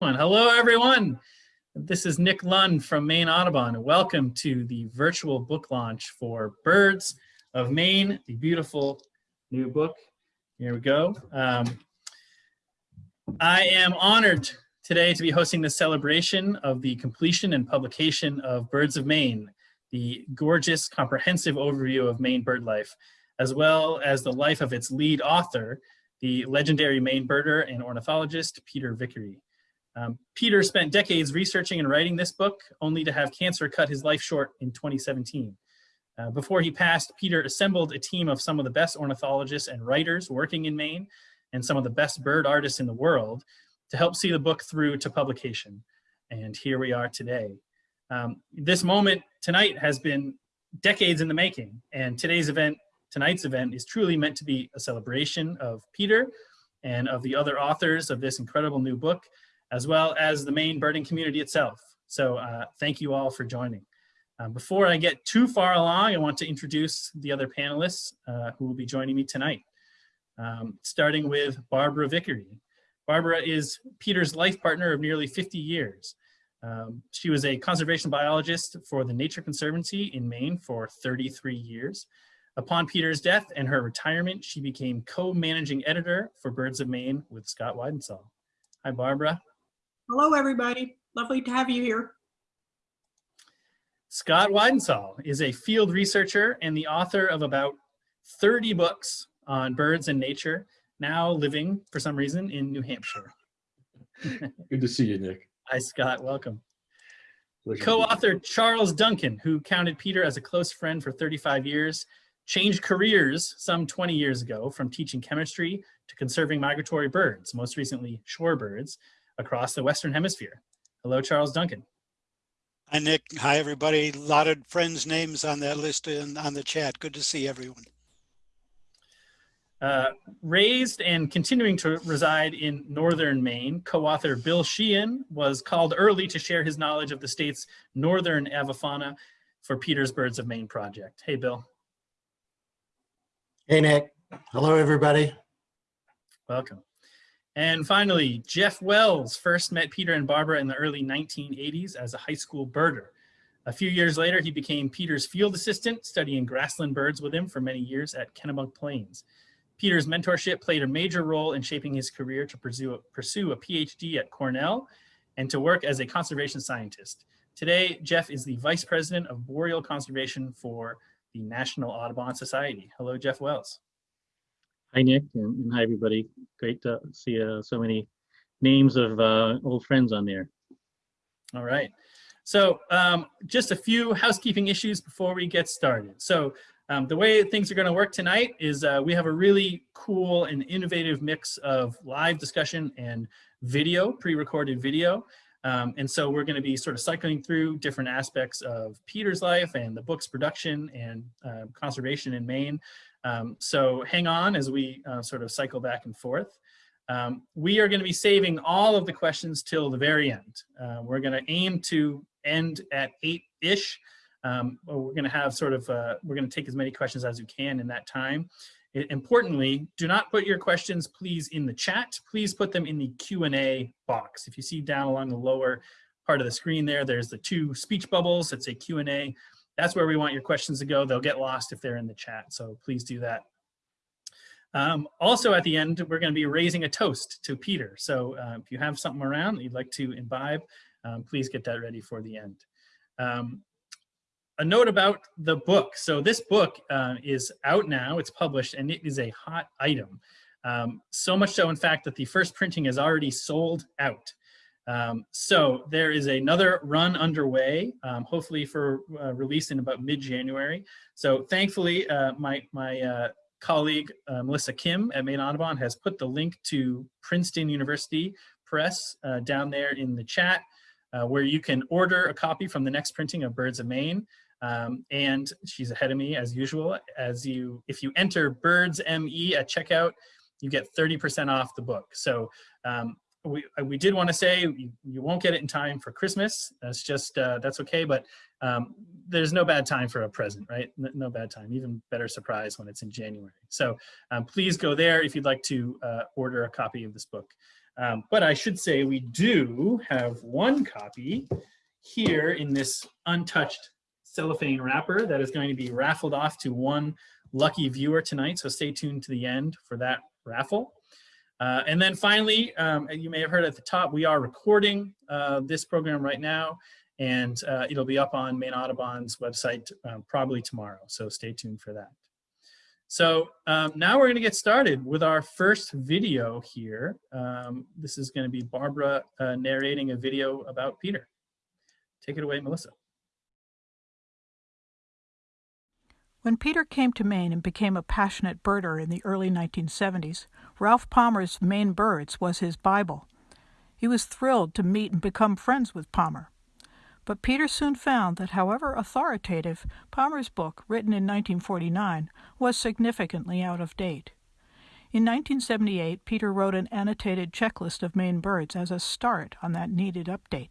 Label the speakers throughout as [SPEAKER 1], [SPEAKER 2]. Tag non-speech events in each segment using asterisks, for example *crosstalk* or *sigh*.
[SPEAKER 1] Hello, everyone. This is Nick Lund from Maine Audubon. Welcome to the virtual book launch for Birds of Maine, the beautiful new book. Here we go. Um, I am honored today to be hosting the celebration of the completion and publication of Birds of Maine, the gorgeous comprehensive overview of Maine bird life, as well as the life of its lead author, the legendary Maine birder and ornithologist, Peter Vickery. Um, Peter spent decades researching and writing this book, only to have cancer cut his life short in 2017. Uh, before he passed, Peter assembled a team of some of the best ornithologists and writers working in Maine and some of the best bird artists in the world to help see the book through to publication. And here we are today. Um, this moment tonight has been decades in the making, and today's event, tonight's event, is truly meant to be a celebration of Peter and of the other authors of this incredible new book, as well as the Maine birding community itself. So uh, thank you all for joining. Um, before I get too far along, I want to introduce the other panelists uh, who will be joining me tonight, um, starting with Barbara Vickery. Barbara is Peter's life partner of nearly 50 years. Um, she was a conservation biologist for the Nature Conservancy in Maine for 33 years. Upon Peter's death and her retirement, she became co-managing editor for Birds of Maine with Scott Weidensaul. Hi, Barbara.
[SPEAKER 2] Hello, everybody. Lovely to have you here.
[SPEAKER 1] Scott Weidensaul is a field researcher and the author of about 30 books on birds and nature, now living, for some reason, in New Hampshire. *laughs*
[SPEAKER 3] Good to see you, Nick.
[SPEAKER 1] Hi, Scott. Welcome. Co-author Charles Duncan, who counted Peter as a close friend for 35 years, changed careers some 20 years ago from teaching chemistry to conserving migratory birds, most recently shorebirds, across the Western Hemisphere. Hello, Charles Duncan.
[SPEAKER 4] Hi, Nick. Hi, everybody. A lot of friends' names on that list and on the chat. Good to see everyone.
[SPEAKER 1] Uh, raised and continuing to reside in northern Maine, co-author Bill Sheehan was called early to share his knowledge of the state's northern avifauna for Peter's Birds of Maine project. Hey, Bill.
[SPEAKER 5] Hey, Nick. Hello, everybody.
[SPEAKER 1] Welcome. And finally, Jeff Wells first met Peter and Barbara in the early 1980s as a high school birder. A few years later, he became Peter's field assistant, studying grassland birds with him for many years at Kennebunk Plains. Peter's mentorship played a major role in shaping his career to pursue a, pursue a PhD at Cornell and to work as a conservation scientist. Today, Jeff is the Vice President of Boreal Conservation for the National Audubon Society. Hello, Jeff Wells.
[SPEAKER 6] Hi, Nick, and, and hi, everybody. Great to see uh, so many names of uh, old friends on there.
[SPEAKER 1] All right. So um, just a few housekeeping issues before we get started. So um, the way things are going to work tonight is uh, we have a really cool and innovative mix of live discussion and video, pre-recorded video. Um, and so we're going to be sort of cycling through different aspects of Peter's life and the book's production and uh, conservation in Maine. Um, so hang on as we uh, sort of cycle back and forth. Um, we are going to be saving all of the questions till the very end. Uh, we're going to aim to end at eight-ish. Um, we're going to have sort of, uh, we're going to take as many questions as we can in that time. It, importantly, do not put your questions, please, in the chat. Please put them in the Q&A box. If you see down along the lower part of the screen there, there's the two speech bubbles. It's a Q&A. That's where we want your questions to go. They'll get lost if they're in the chat, so please do that. Um, also at the end, we're going to be raising a toast to Peter. So uh, if you have something around that you'd like to imbibe, um, please get that ready for the end. Um, a note about the book. So this book uh, is out now, it's published, and it is a hot item. Um, so much so, in fact, that the first printing is already sold out. Um, so there is another run underway, um, hopefully for uh, release in about mid-January. So thankfully, uh, my, my uh, colleague, uh, Melissa Kim at Maine Audubon has put the link to Princeton University Press uh, down there in the chat, uh, where you can order a copy from the next printing of Birds of Maine. Um, and she's ahead of me as usual. As you, if you enter Birds ME at checkout, you get 30% off the book. So um, we, uh, we did want to say you, you, won't get it in time for Christmas. That's just, uh, that's okay. But um, there's no bad time for a present, right? No, bad time, even better surprise when it's in January. So um, please go there if you'd like to uh, order a copy of this book. Um, but I should say we do have one copy here in this untouched cellophane wrapper that is going to be raffled off to one lucky viewer tonight. So stay tuned to the end for that raffle. Uh, and then finally, um, you may have heard at the top, we are recording uh, this program right now, and uh, it'll be up on Maine Audubon's website um, probably tomorrow. So stay tuned for that. So um, now we're going to get started with our first video here. Um, this is going to be Barbara uh, narrating a video about Peter. Take it away, Melissa.
[SPEAKER 7] When Peter came to Maine and became a passionate birder in the early 1970s, Ralph Palmer's Maine Birds was his Bible. He was thrilled to meet and become friends with Palmer. But Peter soon found that, however authoritative, Palmer's book, written in 1949, was significantly out of date. In 1978, Peter wrote an annotated checklist of Maine birds as a start on that needed update.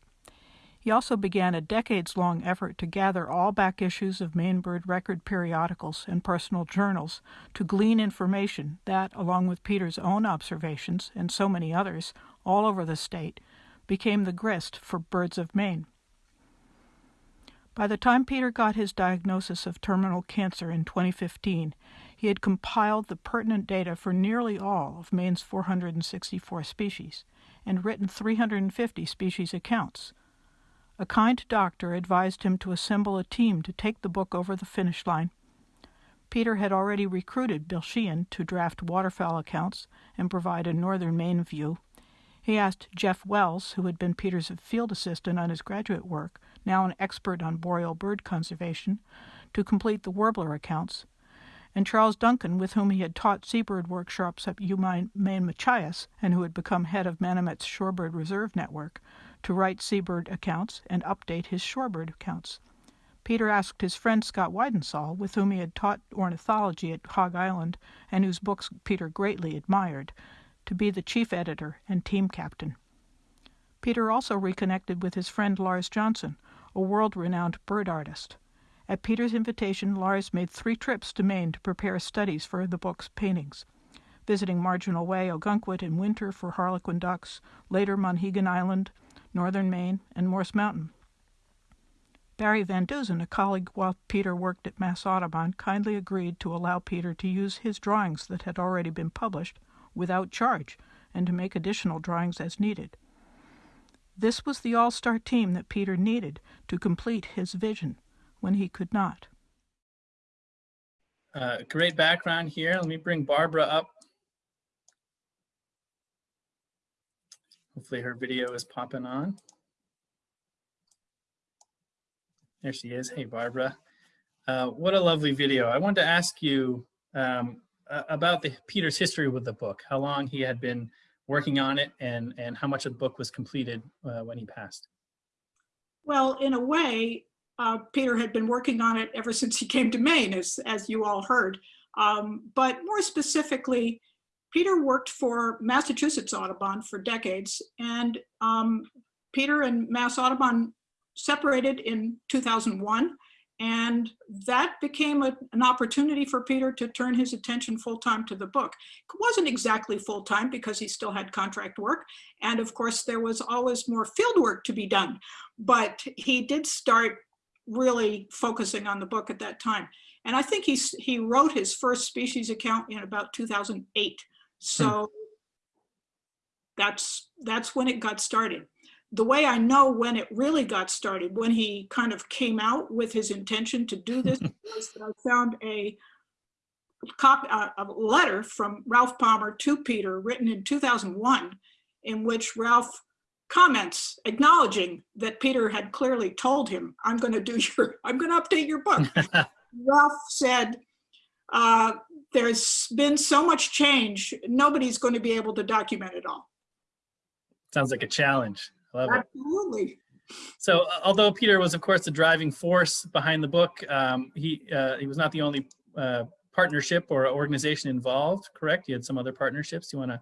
[SPEAKER 7] He also began a decades long effort to gather all back issues of Maine Bird Record periodicals and personal journals to glean information that, along with Peter's own observations and so many others all over the state, became the grist for Birds of Maine. By the time Peter got his diagnosis of terminal cancer in 2015, he had compiled the pertinent data for nearly all of Maine's 464 species and written 350 species accounts. A kind doctor advised him to assemble a team to take the book over the finish line. Peter had already recruited Bill Sheehan to draft waterfowl accounts and provide a northern Maine view. He asked Jeff Wells, who had been Peter's field assistant on his graduate work, now an expert on boreal bird conservation, to complete the warbler accounts, and Charles Duncan, with whom he had taught seabird workshops at UMaine Machias and who had become head of Manomet's Shorebird Reserve Network, to write seabird accounts and update his shorebird accounts. Peter asked his friend Scott Weidensaul, with whom he had taught ornithology at Hog Island and whose books Peter greatly admired, to be the chief editor and team captain. Peter also reconnected with his friend Lars Jonsson, a world renowned bird artist. At Peter's invitation, Lars made three trips to Maine to prepare studies for the book's paintings, visiting Marginal Way, Ogunquit in winter for harlequin ducks, later Monhegan Island, northern Maine, and Morse Mountain. Barry Van Dusen, a colleague while Peter worked at Mass Audubon, kindly agreed to allow Peter to use his drawings that had already been published without charge and to make additional drawings as needed. This was the all star team that Peter needed to complete his vision when he could not.
[SPEAKER 1] Uh, great background here. Let me bring Barbara up. Hopefully her video is popping on. There she is. Hey, Barbara. Uh, what a lovely video. I wanted to ask you um, about the Peter's history with the book, how long he had been working on it and, and how much of the book was completed uh, when he passed.
[SPEAKER 2] Well, in a way, uh, Peter had been working on it ever since he came to Maine, as, as you all heard. Um, but more specifically, Peter worked for Massachusetts Audubon for decades, and um, Peter and Mass Audubon separated in 2001, and that became a, an opportunity for Peter to turn his attention full-time to the book. It wasn't exactly full-time because he still had contract work, and of course there was always more field work to be done, but he did start really focusing on the book at that time. And I think he, he wrote his first species account in about 2008. So that's that's when it got started. The way I know when it really got started, when he kind of came out with his intention to do this, *laughs* was that I found a copy, uh, a letter from Ralph Palmer to Peter, written in 2001, in which Ralph comments acknowledging that Peter had clearly told him, "I'm going to do your, I'm going to update your book." *laughs* Ralph said, uh, there's been so much change, nobody's going to be able to document it all.
[SPEAKER 1] Sounds like a challenge. I love
[SPEAKER 2] Absolutely.
[SPEAKER 1] it. So although Peter was, of course, the driving force behind the book, um, he, uh, he was not the only uh, partnership or organization involved, correct? You had some other partnerships. Do you want to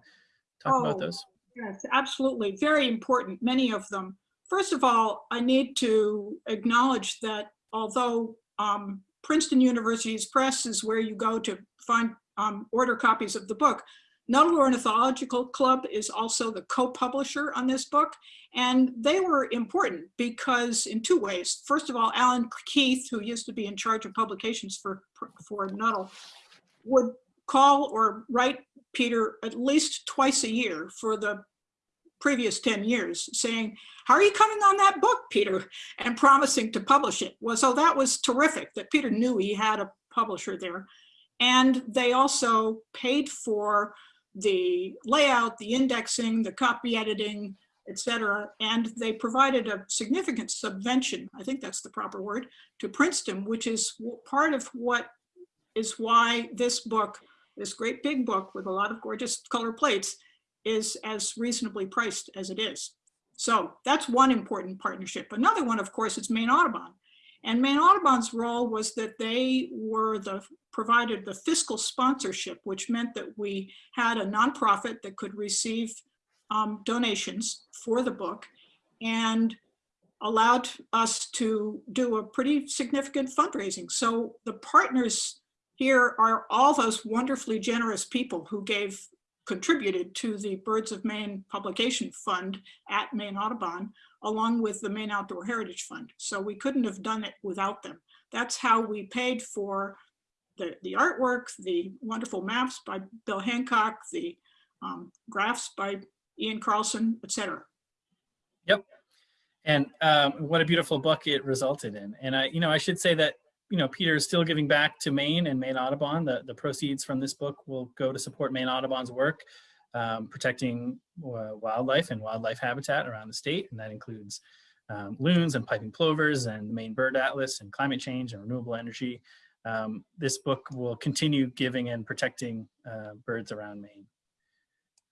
[SPEAKER 1] talk oh, about those?
[SPEAKER 2] Yes, absolutely. Very important, many of them. First of all, I need to acknowledge that although um, Princeton University's press is where you go to find um, order copies of the book. Nuttall Ornithological Club is also the co-publisher on this book. And they were important because in two ways. First of all, Alan Keith, who used to be in charge of publications for, for Nuttall, would call or write Peter at least twice a year for the previous 10 years saying, how are you coming on that book, Peter? And promising to publish it. Well, so that was terrific that Peter knew he had a publisher there. And they also paid for the layout, the indexing, the copy editing, et cetera. And they provided a significant subvention, I think that's the proper word, to Princeton, which is part of what is why this book, this great big book with a lot of gorgeous color plates, is as reasonably priced as it is. So that's one important partnership. Another one, of course, is Maine Audubon. And Maine Audubon's role was that they were the provided the fiscal sponsorship, which meant that we had a nonprofit that could receive um, donations for the book and allowed us to do a pretty significant fundraising. So the partners here are all those wonderfully generous people who gave contributed to the Birds of Maine Publication Fund at Maine Audubon, along with the Maine Outdoor Heritage Fund. So we couldn't have done it without them. That's how we paid for the, the artwork, the wonderful maps by Bill Hancock, the um, graphs by Ian Carlson, etc.
[SPEAKER 1] Yep. And um, what a beautiful book it resulted in. And I, you know, I should say that, you know, Peter is still giving back to Maine and Maine Audubon. The, the proceeds from this book will go to support Maine Audubon's work, um, protecting uh, wildlife and wildlife habitat around the state. And that includes um, loons and piping plovers and the Maine Bird Atlas and climate change and renewable energy. Um, this book will continue giving and protecting uh, birds around Maine.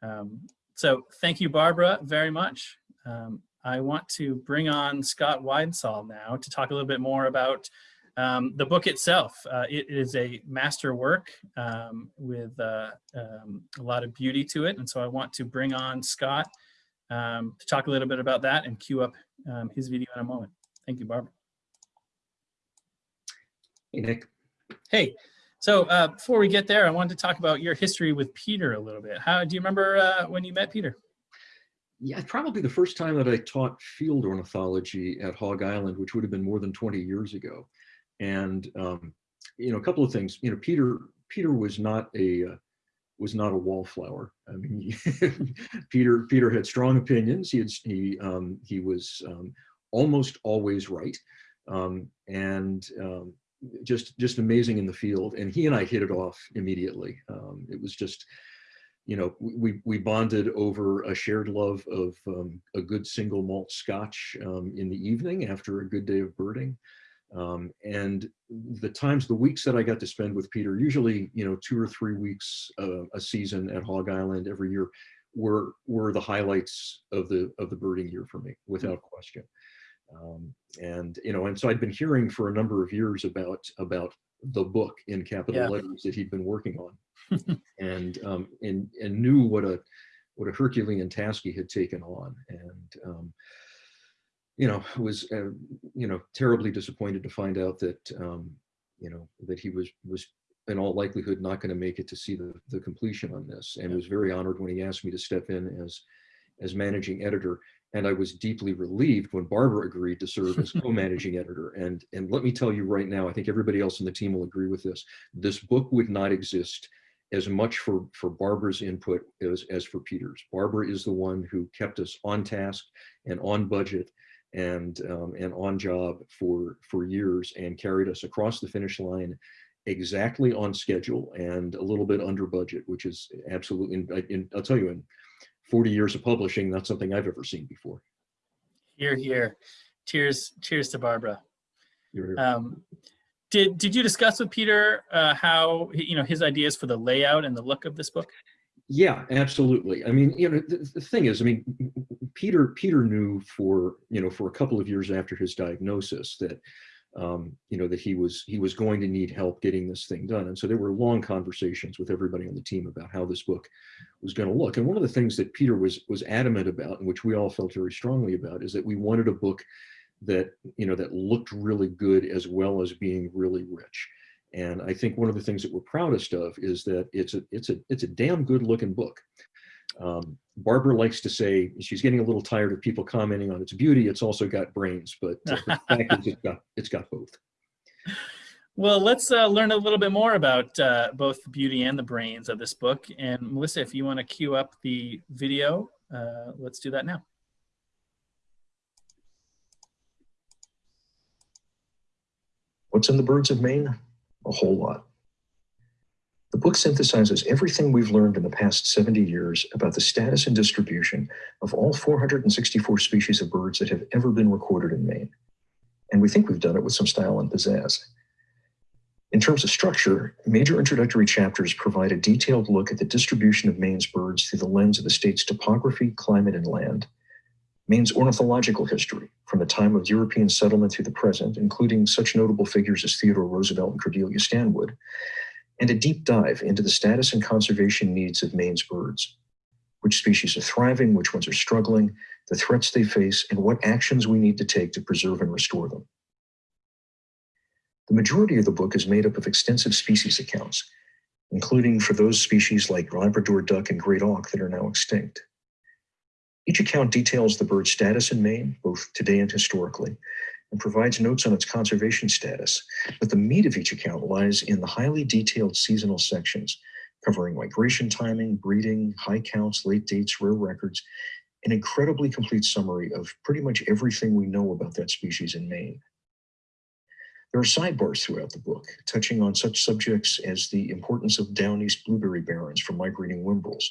[SPEAKER 1] Um, so thank you, Barbara, very much. Um, I want to bring on Scott Weidensaul now to talk a little bit more about um, the book itself. Uh, it is a master work um, with uh, um, a lot of beauty to it. And so I want to bring on Scott um, to talk a little bit about that and cue up um, his video in a moment. Thank you, Barbara.
[SPEAKER 3] Hey, Nick.
[SPEAKER 1] Hey, so uh, before we get there, I wanted to talk about your history with Peter a little bit. How do you remember uh, when you met Peter?
[SPEAKER 3] Yeah, probably the first time that I taught field ornithology at Hog Island, which would have been more than 20 years ago. And, um, you know, a couple of things, you know, Peter, Peter was not a, uh, was not a wallflower. I mean, *laughs* Peter, Peter had strong opinions. He had, he, um, he was um, almost always right. Um, and um, just, just amazing in the field. And he and I hit it off immediately. Um, it was just, you know, we, we bonded over a shared love of um, a good single malt scotch in the evening after a good day of birding. Um, and the times, the weeks that I got to spend with Peter, usually, you know, two or three weeks uh, a season at Hog Island every year, were were the highlights of the of the birding year for me, without question. Um, and you know, and so I'd been hearing for a number of years about about the book in capital
[SPEAKER 1] Yeah.
[SPEAKER 3] letters that he'd been working on, *laughs* and um, and and knew what a what a Herculean task he had taken on, and um, you know was uh, you know terribly disappointed to find out that um, you know that he was was in all likelihood not going to make it to see the the completion on this, and
[SPEAKER 1] Yeah.
[SPEAKER 3] was very honored when he asked me to step in as as managing editor. And I was deeply relieved when Barbara agreed to serve as *laughs* co-managing editor. And, and let me tell you right now, I think everybody else in the team will agree with this. This book would not exist as much for, for Barbara's input as, as for Peter's. Barbara is the one who kept us on task and on budget and, um, and on job for, for years and carried us across the finish line exactly on schedule and a little bit under budget, which is absolutely, and I- and I'll tell you, in 40 years of publishing, that's something I've ever seen before.
[SPEAKER 1] Here, here. Cheers, cheers to Barbara.
[SPEAKER 3] You're-
[SPEAKER 1] Um, did did you discuss with Peter uh, how you know his ideas for the layout and the look of this book?
[SPEAKER 3] Yeah, absolutely. I mean, you know, the, the thing is, I mean, Peter Peter knew for you know for a couple of years after his diagnosis that um, you know that he was he was going to need help getting this thing done, and so there were long conversations with everybody on the team about how this book was going to look. And one of the things that Peter was was adamant about, and which we all felt very strongly about, is that we wanted a book that you know that looked really good as well as being really rich
[SPEAKER 8] And I think one of the things that we're proudest of is that it's a, it's a, it's a damn good looking book. Um, Barbara likes to say she's getting a little tired of people commenting on its beauty. It's also got brains, but uh, the *laughs* fact is it's got, it's got both.
[SPEAKER 1] Well, let's uh, learn a little bit more about uh, both the beauty and the brains of this book. And Melissa, if you want to cue up the video, uh, let's do that now.
[SPEAKER 3] What's in the Birds of Maine? A whole lot. The book synthesizes everything we've learned in the past 70 years about the status and distribution of all 464 species of birds that have ever been recorded in Maine. And we think we've done it with some style and pizzazz. In terms of structure, major introductory chapters provide a detailed look at the distribution of Maine's birds through the lens of the state's topography, climate, and land, Maine's ornithological history, from the time of European settlement through the present, including such notable figures as Theodore Roosevelt and Cordelia Stanwood, and a deep dive into the status and conservation needs of Maine's birds. Which species are thriving, which ones are struggling, the threats they face, and what actions we need to take to preserve and restore them. The majority of the book is made up of extensive species accounts, including for those species like Labrador duck and great auk that are now extinct. Each account details the bird's status in Maine, both today and historically, and provides notes on its conservation status. But the meat of each account lies in the highly detailed seasonal sections, covering migration timing, breeding, high counts, late dates, rare records, an incredibly complete summary of pretty much everything we know about that species in Maine. There are sidebars throughout the book, touching on such subjects as the importance of down east blueberry barrens for migrating whimbrels,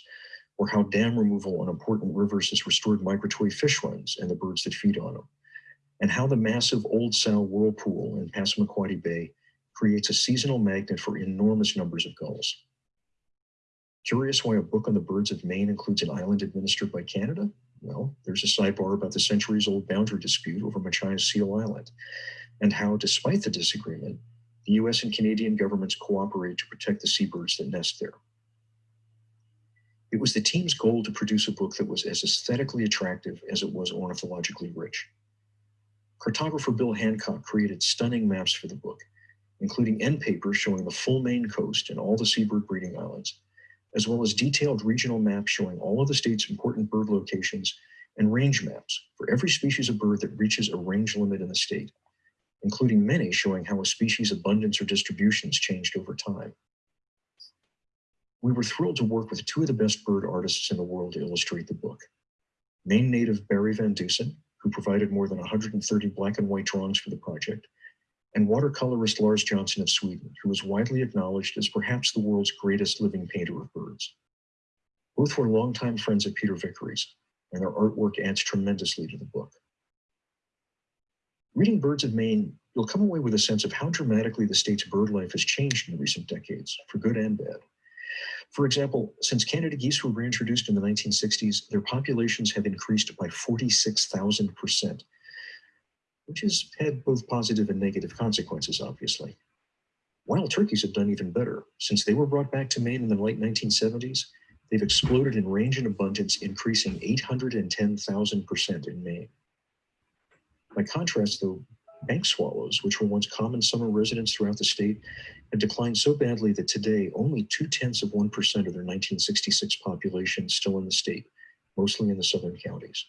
[SPEAKER 3] or how dam removal on important rivers has restored migratory fish runs and the birds that feed on them, and how the massive Old Sow whirlpool in Passamaquoddy Bay creates a seasonal magnet for enormous numbers of gulls. Curious why a book on the birds of Maine includes an island administered by Canada? Well, there's a sidebar about the centuries-old boundary dispute over Machias Seal Island, and how, despite the disagreement, the US and Canadian governments cooperate to protect the seabirds that nest there. It was the team's goal to produce a book that was as aesthetically attractive as it was ornithologically rich. Cartographer Bill Hancock created stunning maps for the book, including end papers showing the full Maine coast and all the seabird breeding islands, as well as detailed regional maps showing all of the state's important bird locations and range maps for every species of bird that reaches a range limit in the state, including many showing how a species abundance or distributions changed over time we were thrilled to work with two of the best bird artists in the world to illustrate the book. Maine native Barry Van Dusen, who provided more than 130 black and white drawings for the project, and watercolorist Lars Jonsson of Sweden, who is widely acknowledged as perhaps the world's greatest living painter of birds. Both were longtime friends of Peter Vickery's, and their artwork adds tremendously to the book. Reading Birds of Maine, you'll come away with a sense of how dramatically the state's bird life has changed in recent decades, for good and bad. For example, since Canada geese were reintroduced in the 1960s, their populations have increased by 46,000%, which has had both positive and negative consequences, obviously. Wild turkeys have done even better. Since they were brought back to Maine in the late 1970s, they've exploded in range and abundance, increasing 810,000% in Maine. By contrast, though, bank swallows, which were once common summer residents throughout the state, have declined so badly that today only two tenths of 1% of their 1966 population is still in the state, mostly in the southern counties.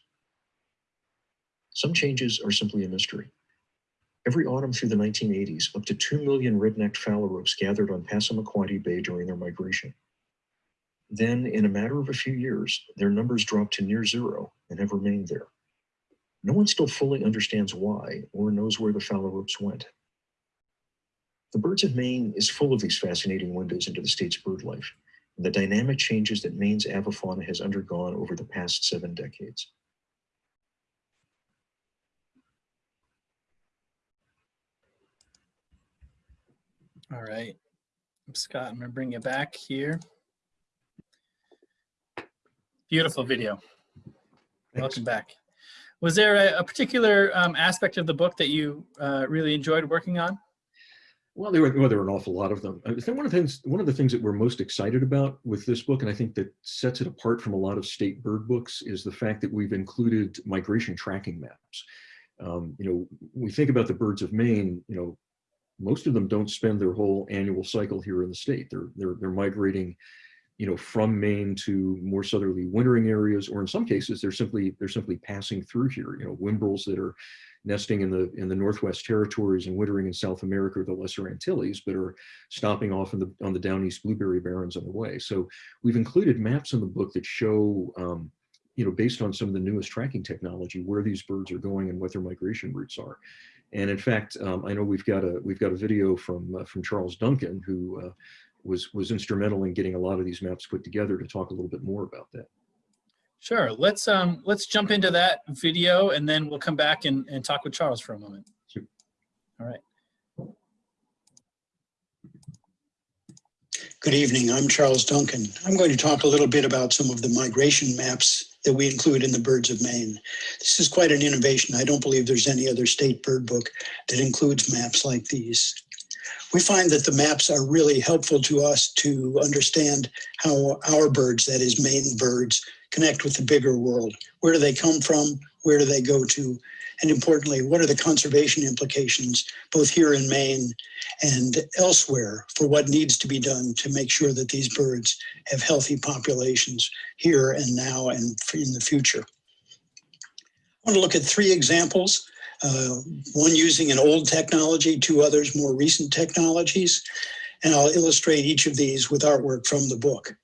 [SPEAKER 3] Some changes are simply a mystery. Every autumn through the 1980s, up to 2 million red-necked phalaropes gathered on Passamaquoddy Bay during their migration. Then, in a matter of a few years, their numbers dropped to near zero and have remained there. No one still fully understands why or knows where the phalaropes went. The Birds of Maine is full of these fascinating windows into the state's bird life and the dynamic changes that Maine's avifauna has undergone over the past seven decades.
[SPEAKER 1] All right. Scott, I'm going to bring you back here. Beautiful video.
[SPEAKER 8] Thanks.
[SPEAKER 1] Welcome back. Was there a, a particular um, aspect of the book that you uh, really enjoyed working on?
[SPEAKER 8] Well, there were, well, there were an awful lot of them. I think one of the things, one of the things that we're most excited about with this book, and I think that sets it apart from a lot of state bird books, is the fact that we've included migration tracking maps. Um, you know, we think about the birds of Maine, you know,
[SPEAKER 3] most of them don't spend their whole annual cycle here in the state. They're, they're, they're migrating, you know, from Maine to more southerly wintering areas, or in some cases, they're simply, they're simply passing through here, you know, whimbrels that are nesting in the, in the Northwest Territories and wintering in South America or the Lesser Antilles, but are stopping off in the, on the down east blueberry barrens on the way. So we've included maps in the book that show, um, you know, based on some of the newest tracking technology, where these birds are going and what their migration routes are. And in fact, um, I know we've got a we've got a video from uh, from Charles Duncan, who uh, was was instrumental in getting a lot of these maps put together to talk a little bit more about that.
[SPEAKER 1] Sure. Let's um let's jump into that video and then we'll come back and, and talk with Charles for a moment.
[SPEAKER 3] Sure.
[SPEAKER 1] All right.
[SPEAKER 9] Good evening. I'm Charles Duncan. I'm going to talk a little bit about some of the migration maps that we include in the Birds of Maine. This is quite an innovation. I don't believe there's any other state bird book that includes maps like these. We find that the maps are really helpful to us to understand how our birds, that is Maine birds, connect with the bigger world. Where do they come from? Where do they go to? And importantly, what are the conservation implications, both here in Maine and elsewhere, for what needs to be done to make sure that these birds have healthy populations here and now and in the future? I want to look at three examples, uh, one using an old technology, two others more recent technologies, and I'll illustrate each of these with artwork from the book.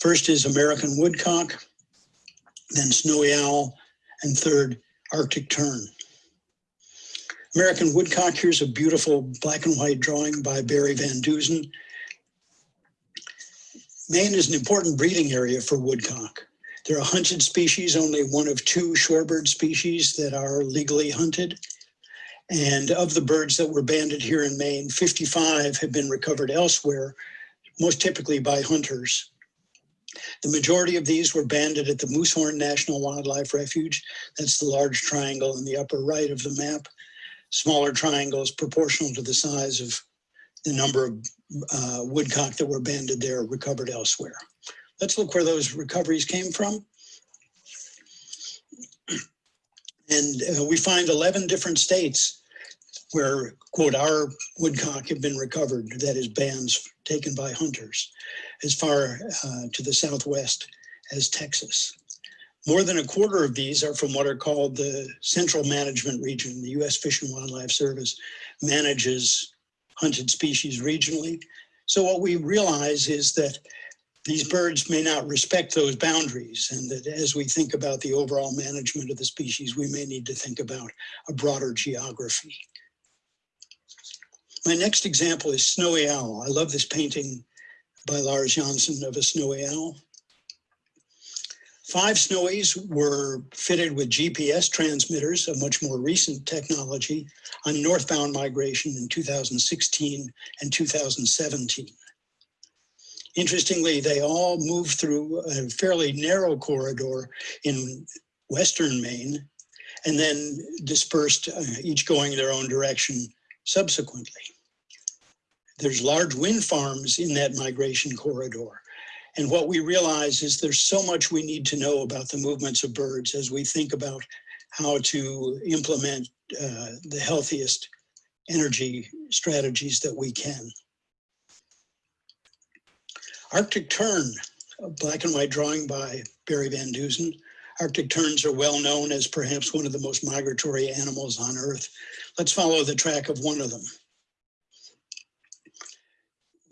[SPEAKER 9] First is American woodcock, then snowy owl, and third, Arctic tern. American woodcock, here's a beautiful black and white drawing by Barry Van Dusen. Maine is an important breeding area for woodcock. There are hunted species, only one of two shorebird species that are legally hunted. And of the birds that were banded here in Maine, 55 have been recovered elsewhere, most typically by hunters. The majority of these were banded at the Moosehorn National Wildlife Refuge. That's the large triangle in the upper right of the map. Smaller triangles proportional to the size of the number of uh, woodcock that were banded there recovered elsewhere. Let's look where those recoveries came from. And uh, we find 11 different states where, quote, our woodcock have been recovered, that is bands taken by hunters, as far uh, to the southwest as Texas. More than a quarter of these are from what are called the Central Management Region. The U.S. Fish and Wildlife Service manages hunted species regionally. So what we realize is that these birds may not respect those boundaries and that as we think about the overall management of the species, we may need to think about a broader geography. My next example is Snowy Owl. I love this painting by Lars Jonsson of a snowy owl. Five snowies were fitted with GPS transmitters, a much more recent technology, on northbound migration in 2016 and 2017. Interestingly, they all moved through a fairly narrow corridor in western Maine and then dispersed, uh, each going their own direction subsequently. There's large wind farms in that migration corridor. And what we realize is there's so much we need to know about the movements of birds as we think about how to implement uh, the healthiest energy strategies that we can. Arctic tern, a black and white drawing by Barry Van Dusen. Arctic terns are well known as perhaps one of the most migratory animals on Earth. Let's follow the track of one of them.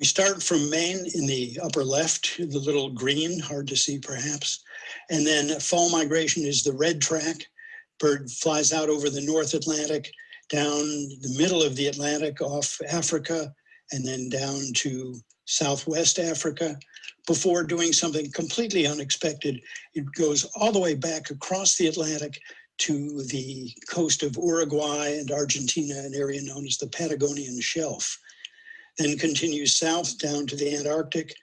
[SPEAKER 9] We start from Maine in the upper left, the little green, hard to see perhaps. And then fall migration is the red track. Bird flies out over the North Atlantic, down the middle of the Atlantic off Africa, and then down to Southwest Africa before doing something completely unexpected. It goes all the way back across the Atlantic to the coast of Uruguay and Argentina, an area known as the Patagonian Shelf then continues south down to the Antarctic,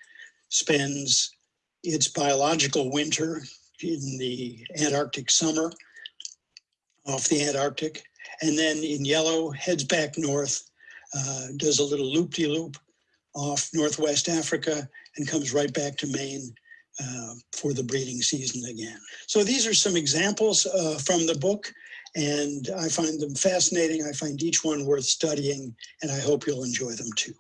[SPEAKER 9] spends its biological winter in the Antarctic summer off the Antarctic, and then in yellow heads back north, uh, does a little loop-de-loop off Northwest Africa and comes right back to Maine uh, for the breeding season again. So these are some examples uh, from the book.
[SPEAKER 10] And I find them fascinating. I find each one worth studying, and I hope you'll enjoy them too.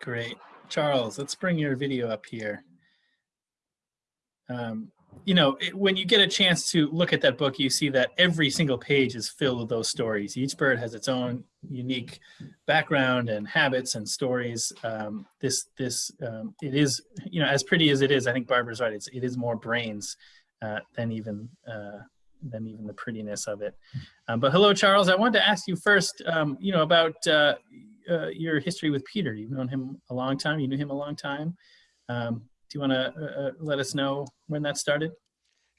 [SPEAKER 1] Great. Charles, let's bring your video up here. Um, you know, it- when you get a chance to look at that book, you see that every single page is filled with those stories. Each bird has its own unique background and habits and stories. Um, this, this, um, it is, you know, as pretty as it is, I think Barbara's right. It's, it is more brains uh, than even, uh, than even the prettiness of it. Um, but hello, Charles. I wanted to ask you first, um, you know, about uh, uh, your history with Peter. You've known him a long time. You knew him a long time. Um, do you want to uh, uh, let us know when that started?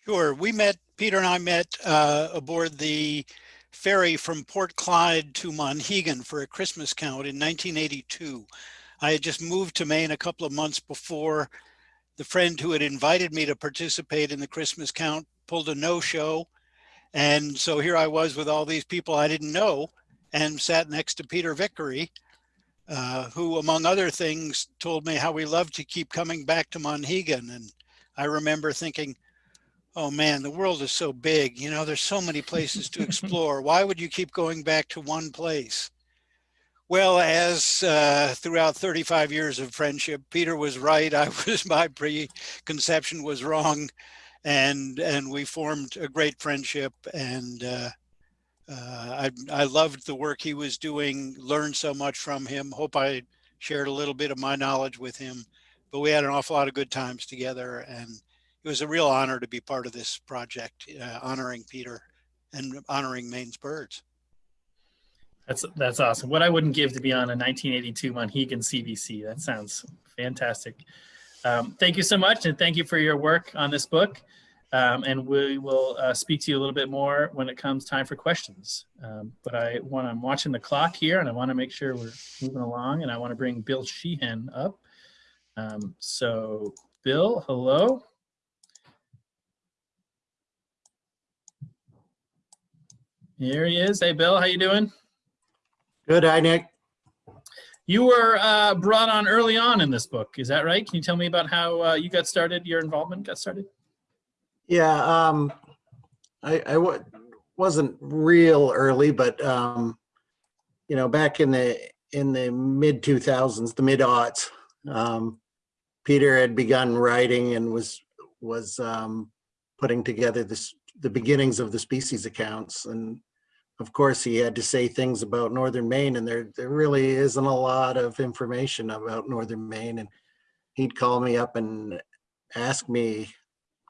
[SPEAKER 9] Sure. We met, Peter and I met uh, aboard the ferry from Port Clyde to Monhegan for a Christmas count in 1982. I had just moved to Maine a couple of months before. The friend who had invited me to participate in the Christmas count pulled a no-show. And so here I was with all these people I didn't know and sat next to Peter Vickery, uh, who among other things told me how we loved to keep coming back to Monhegan. And I remember thinking, oh man, the world is so big. You know, there's so many places to *laughs* explore. Why would you keep going back to one place? Well, as uh, throughout 35 years of friendship, Peter was right. I *laughs* was, my preconception was wrong. And, and we formed a great friendship and uh, I, I loved the work he was doing, learned so much from him. Hope I shared a little bit of my knowledge with him, but we had an awful lot of good times together and it was a real honor to be part of this project, uh, honoring Peter and honoring Maine's birds.
[SPEAKER 1] That's that's awesome. What I wouldn't give to be on a 1982 Monhegan CBC. That sounds fantastic. Um, thank you so much, and thank you for your work on this book. Um, and we will uh, speak to you a little bit more when it comes time for questions. Um, but I want I'm watching the clock here, and I want to make sure we're moving along. And I want to bring Bill Sheehan up. Um, so, Bill, hello. Here he is. Hey, Bill, how you doing?
[SPEAKER 5] Good, hi, Nick.
[SPEAKER 1] You were uh, brought on early on in this book. Is that right? Can you tell me about how uh, you got started, your involvement got started?
[SPEAKER 5] Yeah, um, I, I wa- wasn't real early, but, um, you know, back in the, in the mid two thousands, the mid aughts, um, Peter had begun writing and was, was, um, putting together this, the beginnings of the species accounts. And of course, he had to say things about Northern Maine and there, there really isn't a lot of information about Northern Maine. And he'd call me up and ask me,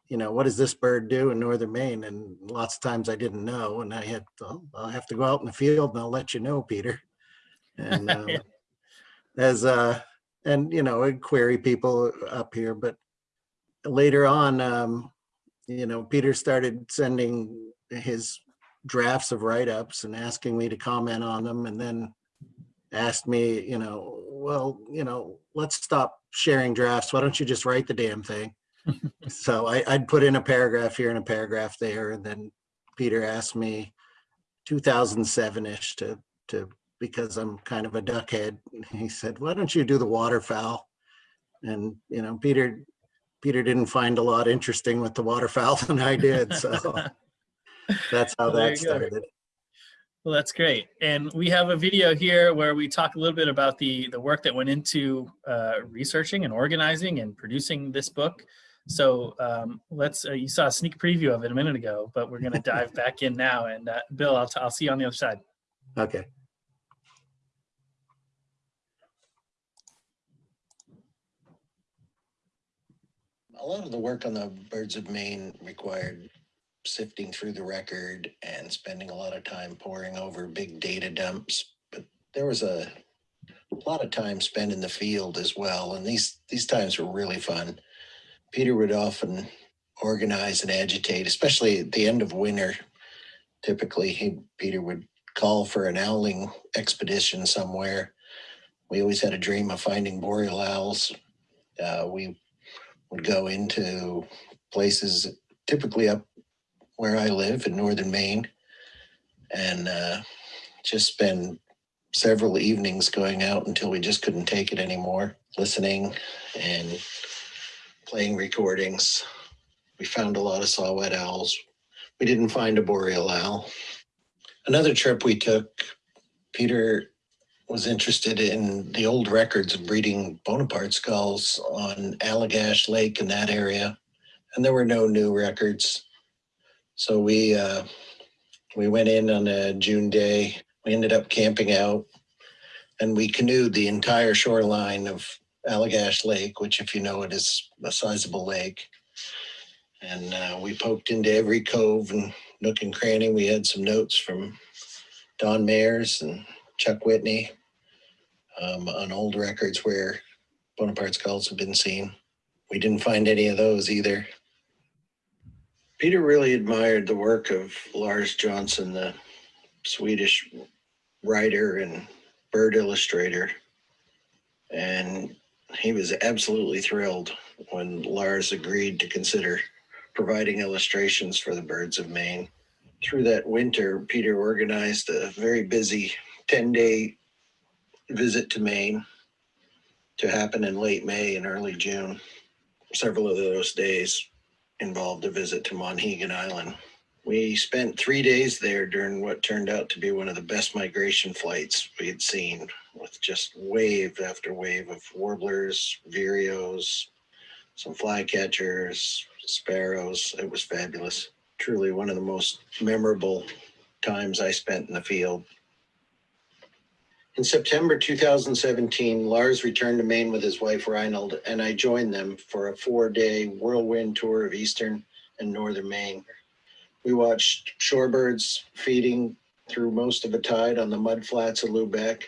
[SPEAKER 5] you know, what does this bird do in Northern Maine? And lots of times I didn't know. And I had, to, I'll have to go out in the field and I'll let you know, Peter. And um, *laughs*
[SPEAKER 1] Yeah.
[SPEAKER 5] as, uh, and you know, I'd query people up here, but later on, um, you know, Peter started sending his drafts of write-ups and asking me to comment on them and then asked me, you know, well, you know, let's stop sharing drafts. Why don't you just write the damn thing? So I, I'd put in a paragraph here and a paragraph there, and then Peter asked me 2007-ish to to because I'm kind of a duckhead. He said, "Why don't you do the waterfowl?" And you know, Peter Peter didn't find a lot interesting with the waterfowl *laughs* than I did, so *laughs* that's how
[SPEAKER 1] Well,
[SPEAKER 5] that
[SPEAKER 1] go.
[SPEAKER 5] started.
[SPEAKER 1] Well, that's great. And we have a video here where we talk a little bit about the, the work that went into uh, researching and organizing and producing this book. So um, let's, uh, you saw a sneak preview of it a minute ago, but we're going to dive *laughs* back in now. And uh, Bill, I'll, t- I'll see you on the other side.
[SPEAKER 5] Okay.
[SPEAKER 11] a lot of the work on the birds of Maine required sifting through the record and spending a lot of time poring over big data dumps. But there was a lot of time spent in the field as well, and these these times were really fun. Peter would often organize and agitate, especially at the end of winter. Typically, he Peter would call for an owling expedition somewhere. We always had a dream of finding boreal owls. Uh, we would go into places typically up where I live in northern Maine and uh, just spend several evenings going out until we just couldn't take it anymore, listening and playing recordings. We found a lot of saw-whet owls. We didn't find a boreal owl. Another trip we took, Peter was interested in the old records of breeding Bonaparte's gulls on Allagash Lake in that area. And there were no new records. So we, uh, we went in on a June day. We ended up camping out and we canoed the entire shoreline of Allagash Lake, which if you know it is a sizable lake. And uh, we poked into every cove and nook and cranny. We had some notes from Don Mayers and Chuck Whitney um, on old records where Bonaparte's gulls have been seen. We didn't find any of those either. Peter really admired the work of Lars Jonsson, the Swedish writer and bird illustrator. And he was absolutely thrilled when Lars agreed to consider providing illustrations for the birds of Maine. Through that winter, Peter organized a very busy 10 day visit to Maine to happen in late May and early June. Several of those days involved a visit to Monhegan Island. We spent three days there during what turned out to be one of the best migration flights we had seen, with just wave after wave of warblers, vireos, some flycatchers, sparrows. It was fabulous. Truly one of the most memorable times I spent in the field. In September 2017, Lars returned to Maine with his wife Reinald, and I joined them for a four-day whirlwind tour of eastern and northern Maine. We watched shorebirds feeding through most of the tide on the mud flats of Lubec.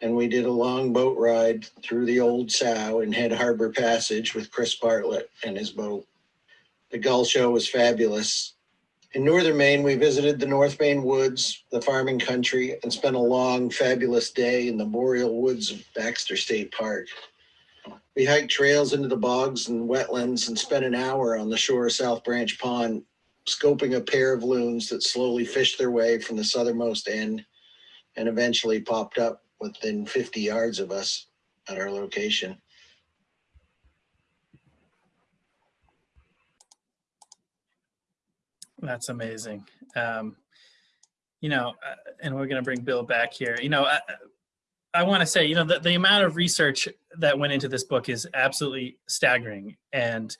[SPEAKER 11] And we did a long boat ride through the old sow and Head Harbor Passage with Chris Bartlett and his boat. The gull show was fabulous. In northern Maine, we visited the North Maine woods, the farming country, and spent a long, fabulous day in the boreal woods of Baxter State Park. We hiked trails into the bogs and wetlands and spent an hour on the shore of South Branch Pond, scoping a pair of loons that slowly fished their way from the southernmost end and eventually popped up within 50 yards of us at our location.
[SPEAKER 1] That's amazing. Um, you know, uh, and we're going to bring Bill back here. You know, I, I want to say, you know, the, the amount of research that went into this book is absolutely staggering. And,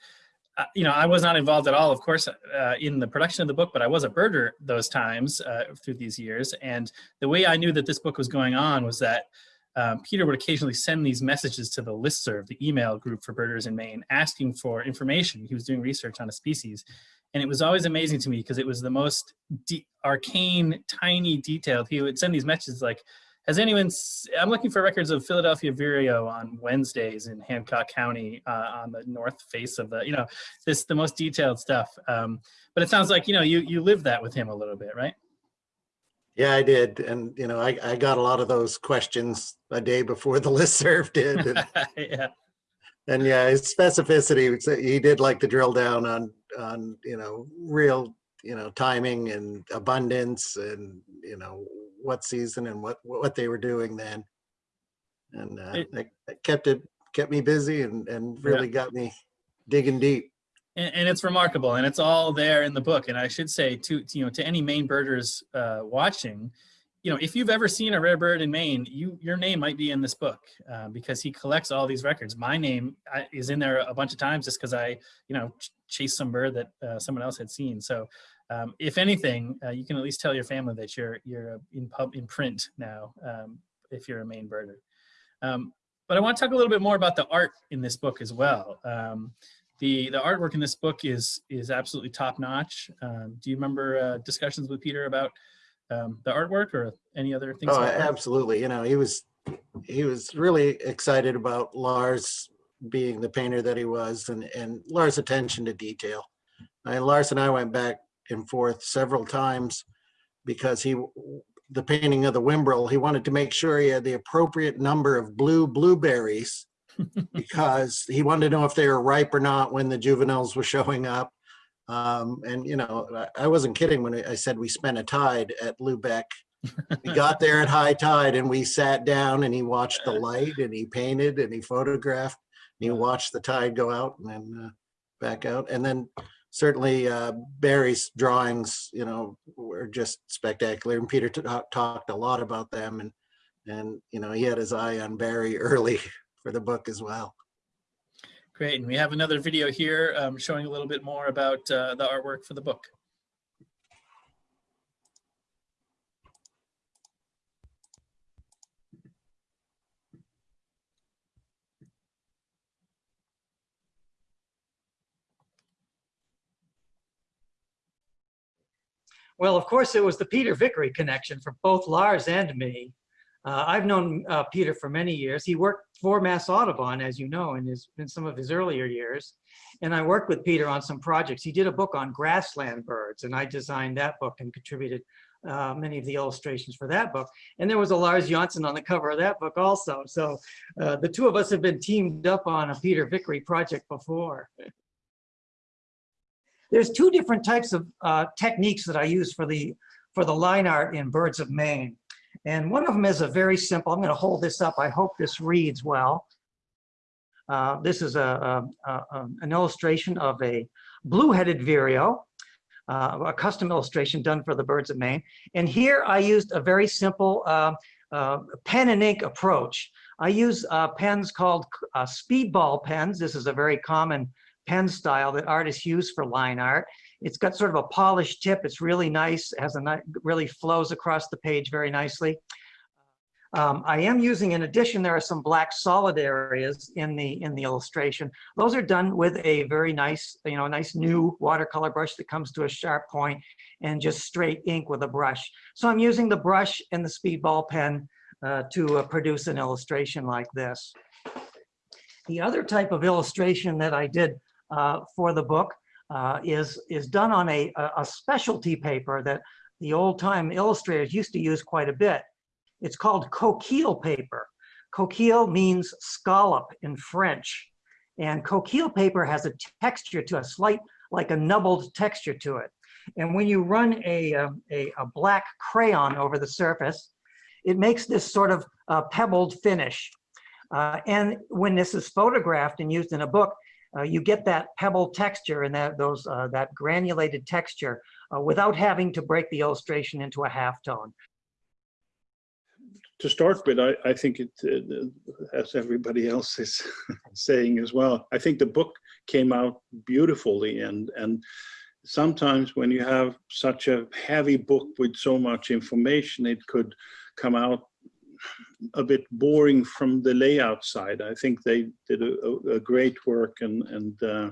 [SPEAKER 1] uh, you know, I was not involved at all, of course, uh, in the production of the book, but I was a birder those times uh, through these years. And the way I knew that this book was going on was that um, Peter would occasionally send these messages to the listserv, the email group for birders in Maine, asking for information. He was doing research on a species. And it was always amazing to me because it was the most arcane, tiny detailed. He would send these messages like, has anyone, I'm looking for records of Philadelphia Vireo on Wednesdays in Hancock County uh, on the north face of the, you know, this, the most detailed stuff. Um, but it sounds like, you know, you, you live that with him a little bit, right?
[SPEAKER 5] Yeah, I did. And, you know, I, I got a lot of those questions a day before the *laughs* listserv did. *laughs* And,
[SPEAKER 1] yeah.
[SPEAKER 5] and yeah, his specificity, he did like to drill down on, on, you know, real, you know, timing and abundance and, you know, what season and what, what they were doing then. And uh,
[SPEAKER 1] It-
[SPEAKER 5] that, that kept it, kept me busy and, and really got me digging deep.
[SPEAKER 1] and, and it's remarkable and it's all there in the book and i should say to, to, you know to any maine birders uh, watching you know if you've ever seen a rare bird in maine you your name might be in this book uh, because he collects all these records my name is in there a bunch of times just because i you know ch- chased some bird that uh, someone else had seen so um, if anything uh, you can at least tell your family that you're you're in pub in print now um, if you're a Maine birder um, but i want to talk a little bit more about the art in this book as well um, the the artwork in this book is is absolutely top notch. Um, do you remember uh, discussions with Peter about um, the artwork or any other things?
[SPEAKER 5] Oh,
[SPEAKER 1] like
[SPEAKER 5] absolutely. You know, he was, he was really excited about Lars being the painter that he was and, and Lars' attention to detail. And Lars and I went back and forth several times because he, the painting of the Whimbrel, he wanted to make sure he had the appropriate number of blue blueberries *laughs* because he wanted to know if they were ripe or not when the juveniles were showing up. Um, and you know, I I wasn't kidding when I said we spent a tide at Lubec. We *laughs* got there at high tide and we sat down and he watched the light and he painted and he photographed and he watched the tide go out and then uh, back out. And then certainly uh, Barry's drawings, you know, were just spectacular. And Peter talked a lot about them and, and, you know, he had his eye on Barry *laughs* early for the book as well.
[SPEAKER 1] Great, and we have another video here um, showing a little bit more about uh, the artwork for the book.
[SPEAKER 12] Well, of course, it was the Peter Vickery connection for both Lars and me. Uh, I've known uh, Peter for many years. He worked for Mass Audubon, as you know, in, his, in some of his earlier years. And I worked with Peter on some projects. He did a book on grassland birds, and I designed that book and contributed uh, many of the illustrations for that book. And there was a Lars Jonsson on the cover of that book also. So uh, the two of us have been teamed up on a Peter Vickery project before. There's two different types of uh, techniques that I use for the for the line art in Birds of Maine. And one of them is a very simple, I'm gonna hold this up. I hope this reads well. Uh, this is a, a, a, an illustration of a blue-headed vireo, uh, a custom illustration done for the Birds of Maine. And here I used a very simple uh, uh pen and ink approach. I use uh, pens called uh, speedball pens. This is a very common pen style that artists use for line art. It's got sort of a polished tip. It's really nice. It has a really flows across the page very nicely. Um, I am using, in addition, there are some black solid areas in the in the illustration. Those are done with a very nice, you know, nice new watercolor brush that comes to a sharp point and just straight ink with a brush. So I'm using the brush and the speedball pen uh, to uh, produce an illustration like this. The other type of illustration that I did for the book uh, is, is done on a, a specialty paper that the old time illustrators used to use quite a bit. It's called coquille paper. Coquille means scallop in French. And coquille paper has a texture to a slight, like a nubbled texture to it. And when you run a, a, a black crayon over the surface, it makes this sort of uh, pebbled finish. Uh, and when this is photographed and used in a book, uh, you get that pebble texture and that those uh, that granulated texture uh, without having to break the illustration into a halftone.
[SPEAKER 13] To start with, I, I think it, uh, as everybody else is *laughs* saying as well, I think the book came out beautifully and and sometimes when you have such a heavy book with so much information, it could come out a bit boring from the layout side. I think they did a, a great work and, and uh,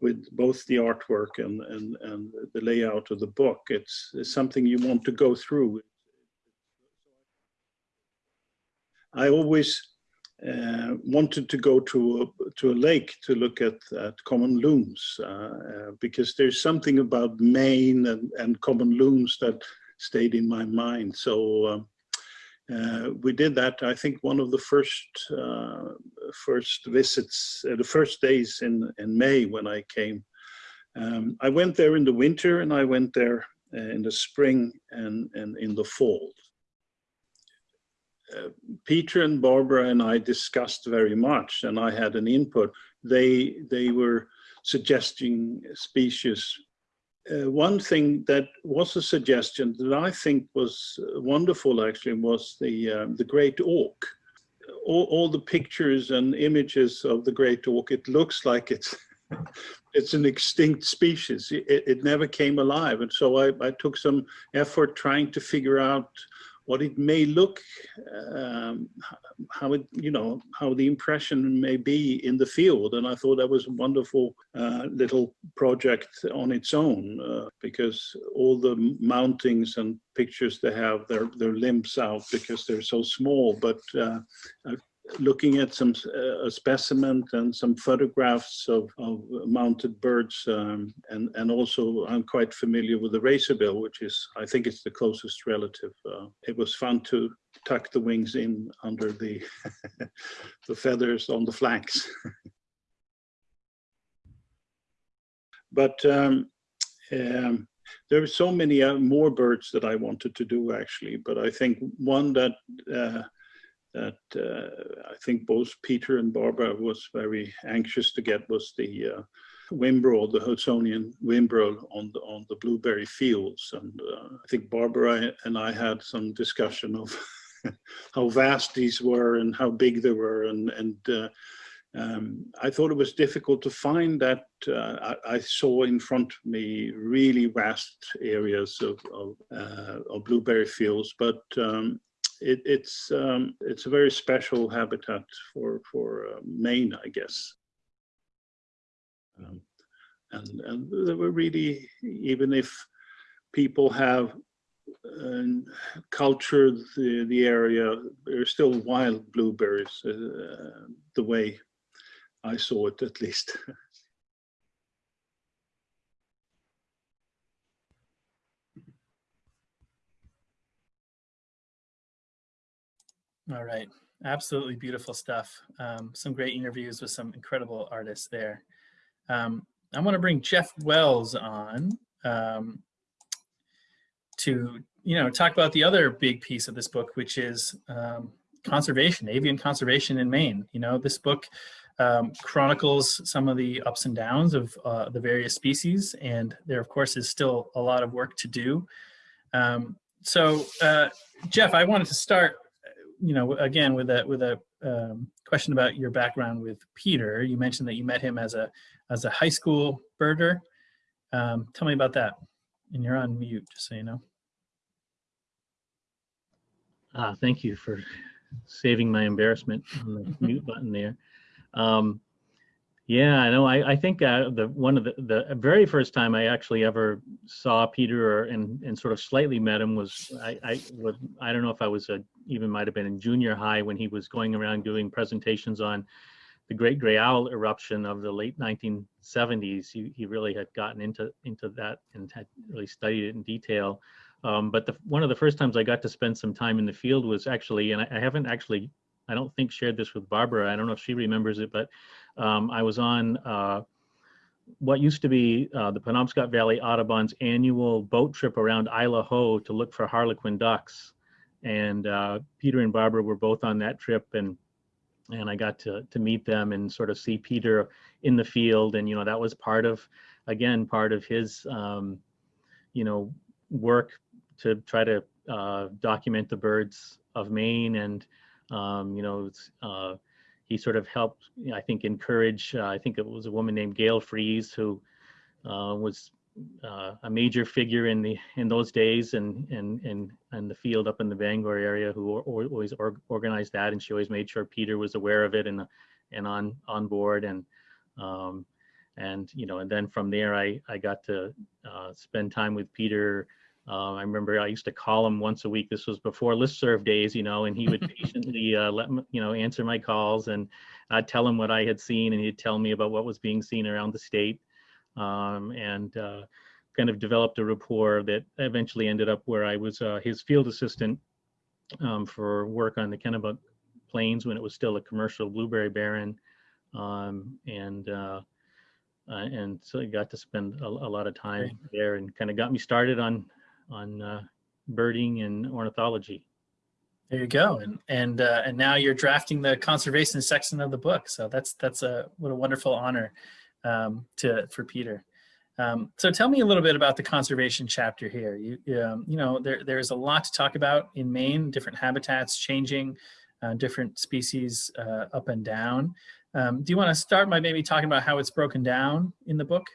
[SPEAKER 13] with both the artwork and, and, and the layout of the book. It's, it's something you want to go through. I always uh, wanted to go to a, to a lake to look at, at common loons uh, uh, because there's something about Maine and, and common loons that stayed in my mind. So um, uh, we did that. I think one of the first uh, first visits, uh, the first days in in May when I came. Um, I went there in the winter and I went there uh, in the spring and and in the fall. Uh, Peter and Barbara and I discussed very much, and I had an input. They they were suggesting species uh, one thing that was a suggestion that I think was wonderful actually was the um, the great auk. All, all, the pictures and images of the great auk, it looks like it's *laughs* it's an extinct species. It, it never came alive, and so I, I took some effort trying to figure out what it may look, um, how it, you know, how the impression may be in the field. And I thought that was a wonderful uh, little project on its own uh, because all the mountings and pictures they have, their their limbs out because they're so small. But uh, looking at some uh, a specimen and some photographs of, of mounted birds um, and and also I'm quite familiar with the razorbill which is I think it's the closest relative uh, it was fun to tuck the wings in under the *laughs* the feathers on the flanks. *laughs* But um, um, there are so many uh, more birds that I wanted to do actually but I think one that uh, that uh, I think both Peter and Barbara was very anxious to get was the uh, whimbrel, the Hudsonian whimbrel on the, on the blueberry fields. And uh, I think Barbara and I had some discussion of *laughs* how vast these were and how big they were. And, and uh, um, I thought it was difficult to find that. Uh, I, I, saw in front of me really vast areas of, of, uh, of blueberry fields, but um, it, it's um, it's a very special habitat for for uh, Maine, I guess. Um, and and they were really even if people have uh, cultured the the area, there's still wild blueberries uh, the way I saw it at least. *laughs*
[SPEAKER 1] All right, absolutely beautiful stuff. Um, some great interviews with some incredible artists there. Um, I want to bring Jeff Wells on um, to, you know, talk about the other big piece of this book, which is um, conservation, avian conservation in Maine. You know, this book um, chronicles some of the ups and downs of uh, the various species, and there, of course, is still a lot of work to do. Um, so, uh, Jeff, I wanted to start you know, again, with a with a um, question about your background with Peter, you mentioned that you met him as a as a high school birder. Um, tell me about that. And you're on mute, just so you know.
[SPEAKER 6] Uh, thank you for saving my embarrassment on the *laughs* mute button there. Um, yeah, I know. I, I think uh, the one of the, the very first time I actually ever saw Peter or, and and sort of slightly met him was I I would I don't know if I was a, even might have been in junior high when he was going around doing presentations on the Great Gray Owl eruption of the late 1970s. He he really had gotten into into that and had really studied it in detail. Um, but the, one of the first times I got to spend some time in the field was actually, and I, I haven't actually I don't think shared this with Barbara. I don't know if she remembers it, but um, I was on uh, what used to be uh, the Penobscot Valley Audubon's annual boat trip around Isle au Haut to look for harlequin ducks. And uh, Peter and Barbara were both on that trip and and I got to, to meet them and sort of see Peter in the field. And, you know, that was part of, again, part of his, um, you know, work to try to uh, document the birds of Maine and, um, you know, uh, he sort of helped, I think, encourage. Uh, I think it was a woman named Gail Fries who uh, was uh, a major figure in the in those days and and and and the field up in the Bangor area who always or, organized that, and she always made sure Peter was aware of it and and on on board and. Um, and you know, and then from there, I I got to uh, spend time with Peter uh, I remember I used to call him once a week. This was before listserv days, you know, and he would *laughs* patiently uh, let me, you know, answer my calls and I'd tell him what I had seen and he'd tell me about what was being seen around the state. Um, and uh, kind of developed a rapport that eventually ended up where I was uh, his field assistant um, for work on the Kennebec Plains when it was still a commercial blueberry barren. Um, and uh, uh, and so I got to spend a, a lot of time there and kind of got me started on on uh, birding and ornithology.
[SPEAKER 1] There you go, and and uh, and now you're drafting the conservation section of the book. So that's that's a what a wonderful honor um, to for Peter. Um, so tell me a little bit about the conservation chapter here. You um, you know there there's a lot to talk about in Maine. Different habitats changing, uh, different species uh, up and down. Um, do you want to start by maybe talking about how it's broken down in the book?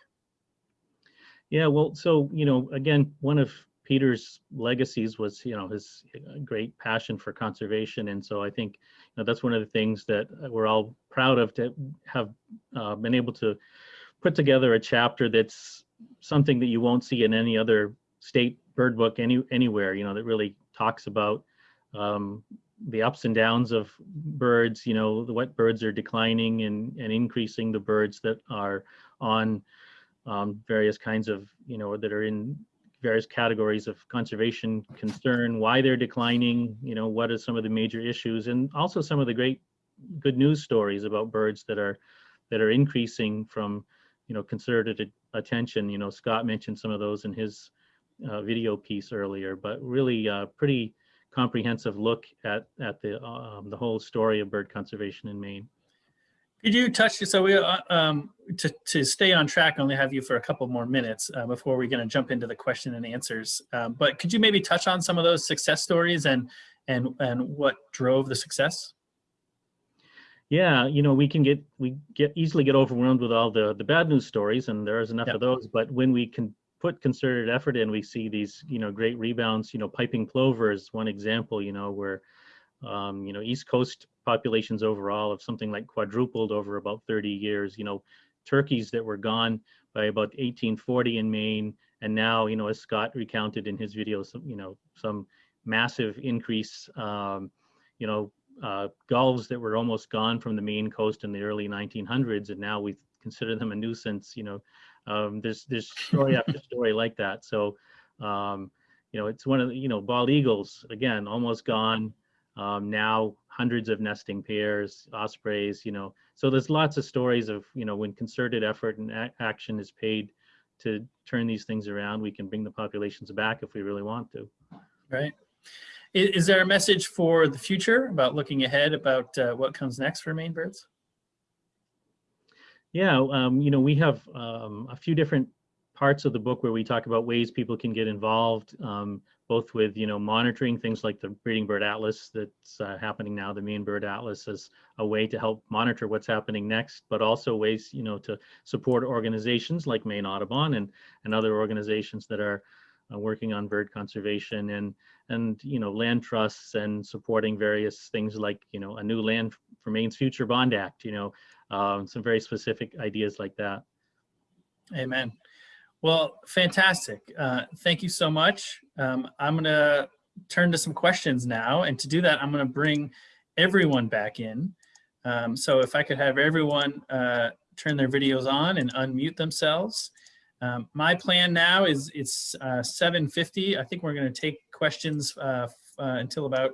[SPEAKER 6] Yeah, well, so you know, again, one of Peter's legacies was, you know, his uh, great passion for conservation. And so I think, know, that's one of the things that we're all proud of to have uh, been able to put together a chapter that's something that you won't see in any other state bird book any anywhere, you know, that really talks about um, the ups and downs of birds, you know, the what birds are declining and, and increasing the birds that are on um, various kinds of, you know, that are in various categories of conservation concern, why they're declining, you know, what are some of the major issues, and also some of the great good news stories about birds that are that are increasing from, you know, concerted attention. You know, Scott mentioned some of those in his uh, video piece earlier, but really uh, pretty comprehensive look at at the um, the whole story of bird conservation in Maine.
[SPEAKER 1] Could you touch, so we, uh, um, to, to stay on track, only have you for a couple more minutes uh, before we're gonna jump into the question and answers. Um, But could you maybe touch on some of those success stories and, and, and what drove the success?
[SPEAKER 6] Yeah, you know, we can get, we get easily get overwhelmed with all the, the bad news stories and there is enough
[SPEAKER 1] Yeah.
[SPEAKER 6] of those, but when we can put concerted effort in, we see these, you know, great rebounds, you know, piping plover is one example, you know, where, um, you know, East Coast populations overall have something like quadrupled over about 30 years, you know, turkeys that were gone by about 1840 in Maine. And now, you know, as Scott recounted in his video, some, you know, some massive increase, um, you know, uh, gulls that were almost gone from the Maine coast in the early 1900s, and now we consider them a nuisance. You know, um, there's there's story *laughs* after story like that. So, um, you know, it's one of the you know bald eagles again, almost gone. Um, now hundreds of nesting pairs, ospreys. You know, so there's lots of stories of you know when concerted effort and action is paid to turn these things around, we can bring the populations back if we really want to.
[SPEAKER 1] Right? Is, is there a message for the future about looking ahead about uh, what comes next for Maine birds?
[SPEAKER 6] Yeah, um, you know, we have um, a few different parts of the book where we talk about ways people can get involved, um, both with, you know, monitoring things like the Breeding Bird Atlas that's uh, happening now, the Maine Bird Atlas as a way to help monitor what's happening next, but also ways, you know, to support organizations like Maine Audubon and, and other organizations that are uh, working on bird conservation and, and, you know, land trusts and supporting various things like, you know, a new Land for Maine's Future Bond Act, you know, um, some very specific ideas like that.
[SPEAKER 1] Amen. Well, fantastic. Uh, thank you so much. Um, I'm going to turn to some questions now. And to do that, I'm going to bring everyone back in. Um, so if I could have everyone uh, turn their videos on and unmute themselves. Um, my plan now is it's uh, 7.50. I think we're going to take questions uh, uh, until about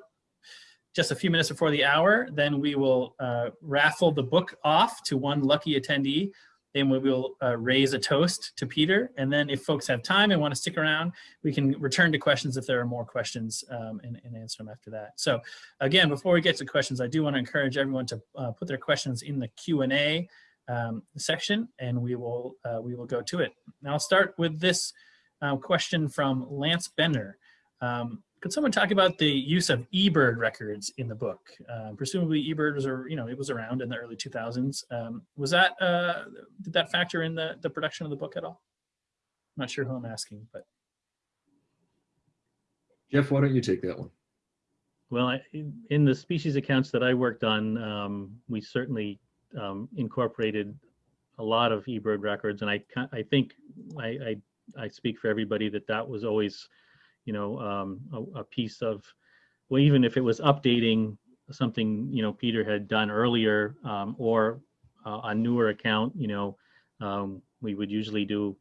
[SPEAKER 1] just a few minutes before the hour. Then we will uh, raffle the book off to one lucky attendee then we will uh, raise a toast to Peter. And then if folks have time and want to stick around, we can return to questions if there are more questions um, and, and, answer them after that. So again, before we get to questions, I do want to encourage everyone to uh, put their questions in the Q&A um, section and we will, uh, we will go to it. Now I'll start with this uh, question from Lance Bender. Um, could someone talk about the use of eBird records in the book? Uh, presumably eBird was, you know, it was around in the early 2000s. Um, was that, uh, did that factor in the, the production of the book at all? I'm not sure who I'm asking, but.
[SPEAKER 3] Jeff, why don't you take that one?
[SPEAKER 6] Well, I, in the species accounts that I worked on, um, we certainly um, incorporated a lot of eBird records, and I I think I, I, I speak for everybody that that was always, you know, um, a, a, piece of, well, even if it was updating something you know Peter had done earlier um, or uh, a newer account, you know, um, we would usually do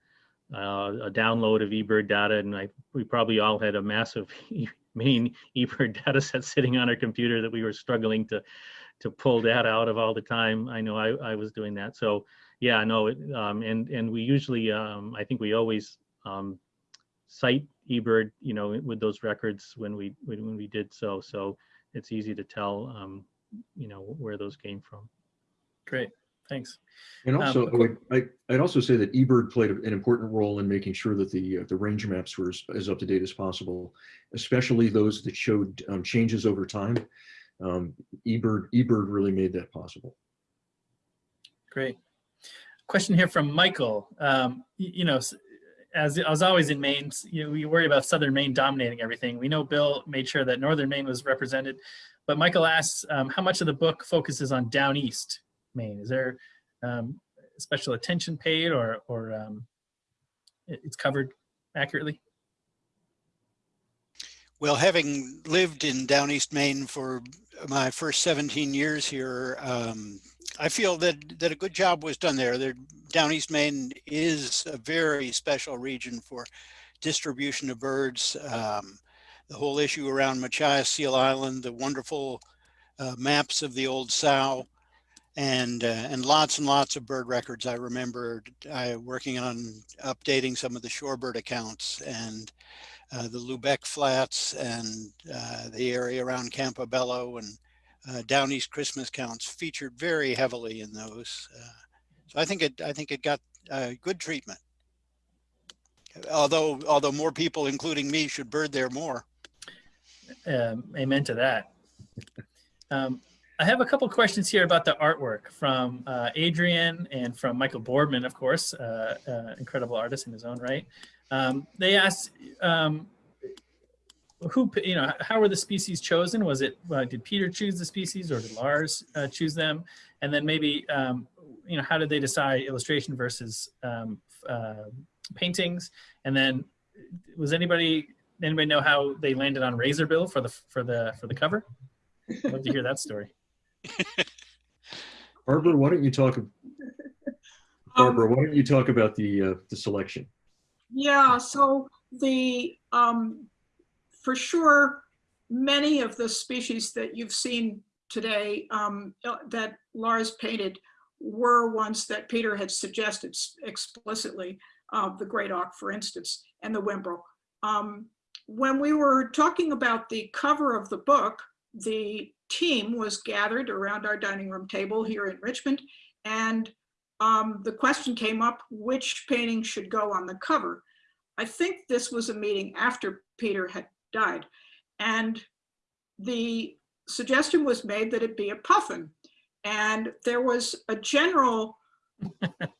[SPEAKER 6] uh, a download of eBird data, and I we probably all had a massive *laughs* Maine eBird data set sitting on our computer that we were struggling to to pull data out of all the time. I know I, I was doing that. So yeah, no, it, um, and and we usually um, I think we always um, cite eBird, you know, with those records when we when we did so. So it's easy to tell, um, you know, where those came from.
[SPEAKER 1] Great, thanks.
[SPEAKER 3] And
[SPEAKER 1] Um,
[SPEAKER 3] also, I would, I, I'd also say that eBird played an important role in making sure that the uh, the range maps were as, as up to date as possible, especially those that showed um, changes over time. Um, eBird eBird really made that possible.
[SPEAKER 1] Great. Question here from Michael. Um, you know, s- as as always in Maine, you know, we worry about Southern Maine dominating everything. We know Bill made sure that Northern Maine was represented, but Michael asks, um, how much of the book focuses on down east Maine? Is there um, special attention paid, or or um, it's covered accurately?
[SPEAKER 4] Well, having lived in Down East Maine for my first 17 years here, um, I feel that, that a good job was done there. there. Down East Maine is a very special region for distribution of birds. Um, the whole issue around Machias Seal Island, the wonderful uh, maps of the old sow, and uh, and lots and lots of bird records. I remember I working on updating some of the shorebird accounts and uh, the Lubec Flats and uh, the area around Campobello and uh, Down East Christmas counts featured very heavily in those. Uh, so I think it, I think it got good treatment. Although, although more people, including me, should bird there more.
[SPEAKER 1] Um, amen to that. Um, I have a couple questions here about the artwork from uh, Adrian and from Michael Boardman, of course, uh, uh, incredible artist in his own right. Um, they asked, um, who, you know, how were the species chosen? Was it, uh, did Peter choose the species or did Lars uh, choose them? And then maybe, um, you know, how did they decide illustration versus um, uh, paintings? And then was anybody, anybody know how they landed on Razorbill for the, for the, for the cover? I'd love to hear that story.
[SPEAKER 3] Barbara, why don't you talk, Barbara, why don't you talk about the, uh, the selection?
[SPEAKER 2] Yeah, so the, um, for sure, many of the species that you've seen today um, uh, that Lars painted were ones that Peter had suggested explicitly, uh, the great auk, for instance, and the whimbrel. Um, when we were talking about the cover of the book, the team was gathered around our dining room table here in Richmond, and um, the question came up, which painting should go on the cover? I think this was a meeting after Peter had died. And the suggestion was made that it be a puffin. And there was a general, *laughs* it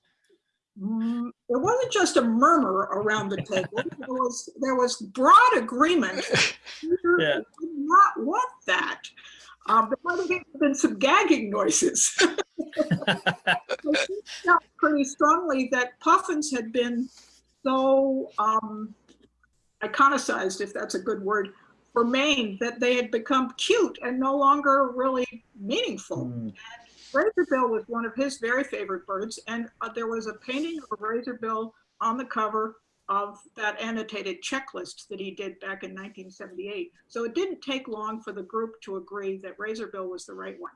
[SPEAKER 2] wasn't just a murmur around the table. *laughs* There was, there was broad agreement. Peter
[SPEAKER 1] Yeah.
[SPEAKER 2] did not want that. Um, there might have been some gagging noises. *laughs* Felt pretty strongly that puffins had been so um, iconicized, if that's a good word, for Maine, that they had become cute and no longer really meaningful.
[SPEAKER 1] Hmm.
[SPEAKER 2] Razorbill was one of his very favorite birds, and uh, there was a painting of a razorbill on the cover of that annotated checklist that he did back in 1978. So it didn't take long for the group to agree that razorbill was the right one.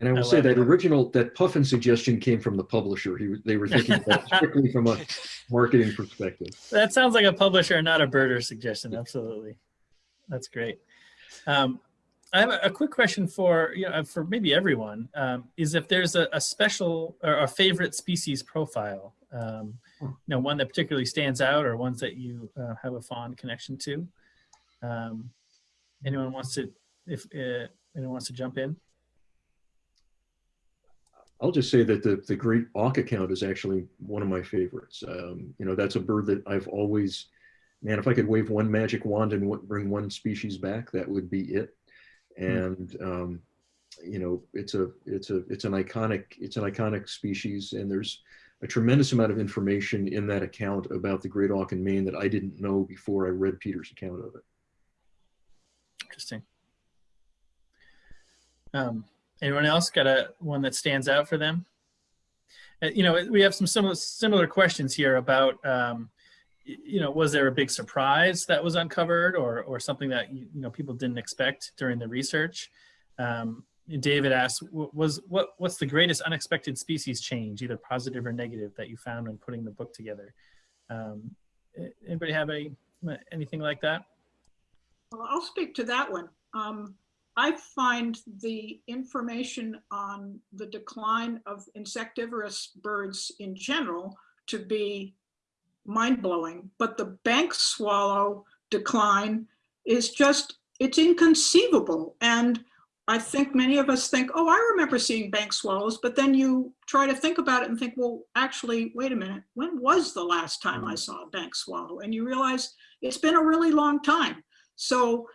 [SPEAKER 3] And I will
[SPEAKER 1] I
[SPEAKER 3] say that
[SPEAKER 1] that.
[SPEAKER 3] original, that puffin suggestion came from the publisher. He, they were thinking about strictly from a *laughs* marketing perspective.
[SPEAKER 1] That sounds like a publisher, not a birder suggestion. Absolutely. That's great. Um, I have a, quick question for, you know, for maybe everyone, um, is if there's a, a special or a favorite species profile, um, you know, one that particularly stands out or ones that you uh, have a fond connection to. Um, anyone wants to, if uh, anyone wants to jump in?
[SPEAKER 3] I'll just say that the, the great auk account is actually one of my favorites. Um, you know, that's a bird that I've always, man, if I could wave one magic wand and bring one species back, that would be it. And, um, you know, it's a, it's a, it's an iconic, it's an iconic species. And there's a tremendous amount of information in that account about the great auk in Maine that I didn't know before I read Peter's account of it.
[SPEAKER 1] Interesting. Um, anyone else got a one that stands out for them? Uh, you know, we have some similar similar questions here about, um, you know, was there a big surprise that was uncovered, or or something that you know people didn't expect during the research? Um, David asked, was what what's the greatest unexpected species change, either positive or negative, that you found when putting the book together? Um, anybody have any anything like that?
[SPEAKER 2] Well, I'll speak to that one. Um, I find the information on the decline of insectivorous birds in general to be mind-blowing, but the bank swallow decline is just, it's inconceivable. And I think many of us think, oh, I remember seeing bank swallows, but then you try to think about it and think, well, actually, wait a minute, when was the last time I mm-hmm. saw a bank swallow? And you realize it's been a really long time. So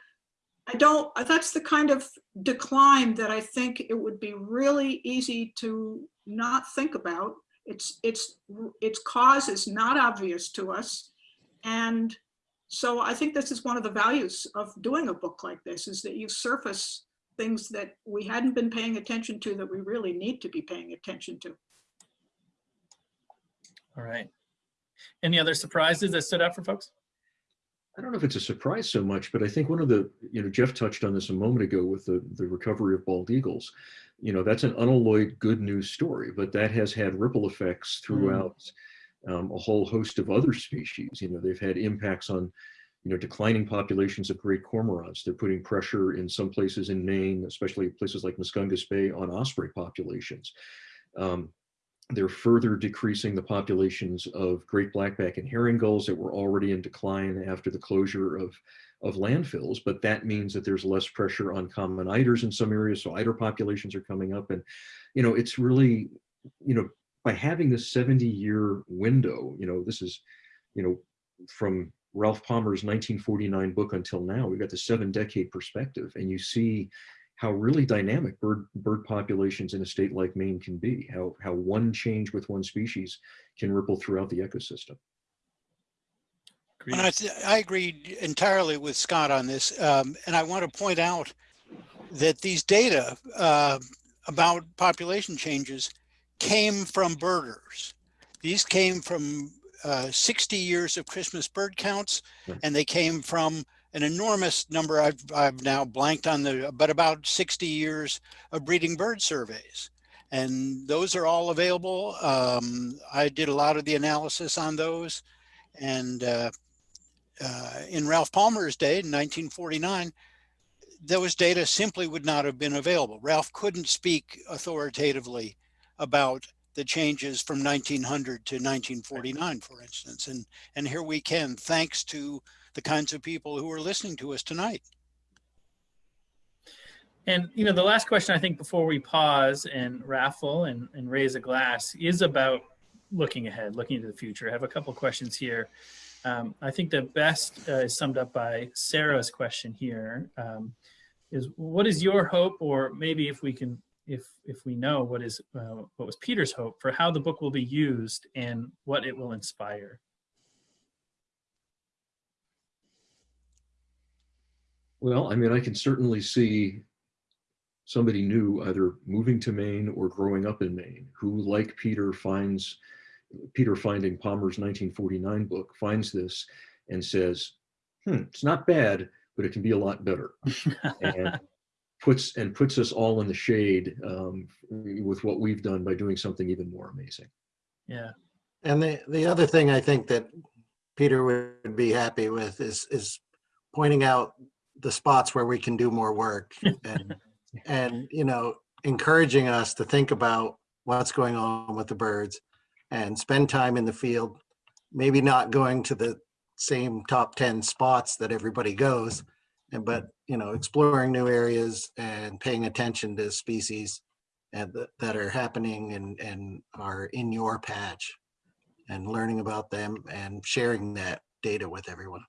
[SPEAKER 2] I don't, that's the kind of decline that I think it would be really easy to not think about. It's, it's, its cause is not obvious to us. And so I think this is one of the values of doing a book like this is that you surface things that we hadn't been paying attention to that we really need to be paying attention to.
[SPEAKER 1] All right. Any other surprises that stood out for folks?
[SPEAKER 3] I don't know if it's a surprise so much, but I think one of the, you know, Jeff touched on this a moment ago with the, the recovery of bald eagles. You know, that's an unalloyed good news story, but that has had ripple effects throughout um, a whole host of other species. You know, they've had impacts on you know, declining populations of great cormorants. They're putting pressure in some places in Maine, especially places like Muscongus Bay on osprey populations. Um, they're further decreasing the populations of great blackback and herring gulls that were already in decline after the closure of, of landfills, but that means that there's less pressure on common eiders in some areas, so eider populations are coming up. And, you know, it's really, you know, by having this 70 year window, you know, this is, you know, from Ralph Palmer's 1949 book until now, we've got the seven decade perspective and you see how really dynamic bird bird populations in a state like Maine can be, how, how one change with one species can ripple throughout the ecosystem.
[SPEAKER 9] And I, I agree entirely with Scott on this. Um, and I want to point out that these data uh, about population changes came from birders. These came from uh, 60 years of Christmas bird counts, and they came from an enormous number, I've, I've now blanked on the, but about 60 years of breeding bird surveys. And those are all available. Um, I did a lot of the analysis on those. And uh, uh, in Ralph Palmer's day, in 1949, those data simply would not have been available. Ralph couldn't speak authoritatively about the changes from 1900 to 1949, for instance. And, and here we can, thanks to the kinds of people who are listening to us tonight.
[SPEAKER 1] And you know, the last question I think before we pause and raffle and, and raise a glass is about looking ahead, looking into the future. I have a couple questions here. Um, I think the best uh, is summed up by Sarah's question here. Um, is what is your hope, or maybe if we can, if if we know what is uh, what was Peter's hope for how the book will be used and what it will inspire.
[SPEAKER 3] Well, I mean, I can certainly see somebody new either moving to Maine or growing up in Maine who, like Peter, finds Peter finding Palmer's 1949 book, finds this and says, hmm, it's not bad, but it can be a lot better. and *laughs* puts and puts us all in the shade um, with what we've done by doing something even more amazing.
[SPEAKER 1] Yeah.
[SPEAKER 5] And the, the other thing I think that Peter would be happy with is, is pointing out the spots where we can do more work and, *laughs* and, you know, encouraging us to think about what's going on with the birds and spend time in the field, maybe not going to the same top 10 spots that everybody goes, and but, you know, exploring new areas and paying attention to species and th- that are happening and, and are in your patch and learning about them and sharing that data with everyone.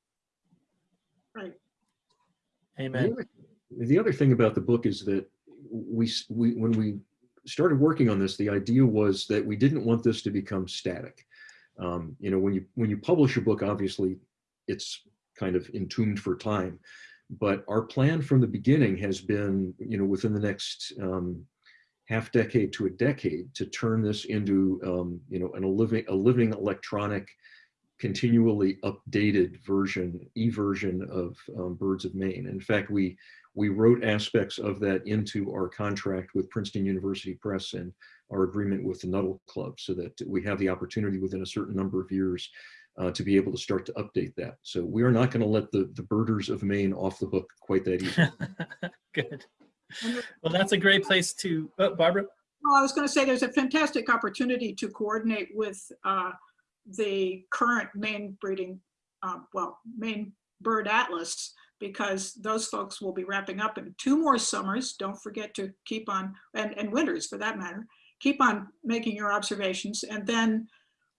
[SPEAKER 2] Right.
[SPEAKER 1] Amen.
[SPEAKER 3] The other, the other thing about the book is that we, we when we started working on this, the idea was that we didn't want this to become static. Um, you know, when you when you publish a book, obviously, it's kind of entombed for time. But our plan from the beginning has been, you know, within the next um, half decade to a decade, to turn this into, um, you know, an, a living a living electronic continually updated version, e-version of um, Birds of Maine. In fact, we we wrote aspects of that into our contract with Princeton University Press and our agreement with the Nuttall Club so that we have the opportunity within a certain number of years uh, to be able to start to update that. So we are not going to let the, the birders of Maine off the hook quite that easy. *laughs*
[SPEAKER 1] Good. Well, that's a great place to, oh, Barbara?
[SPEAKER 2] Well, I was going to say there's a fantastic opportunity to coordinate with uh, the current Maine breeding, uh, well, Maine Bird Atlas, because those folks will be wrapping up in two more summers. Don't forget to keep on, and, and winters for that matter, keep on making your observations and then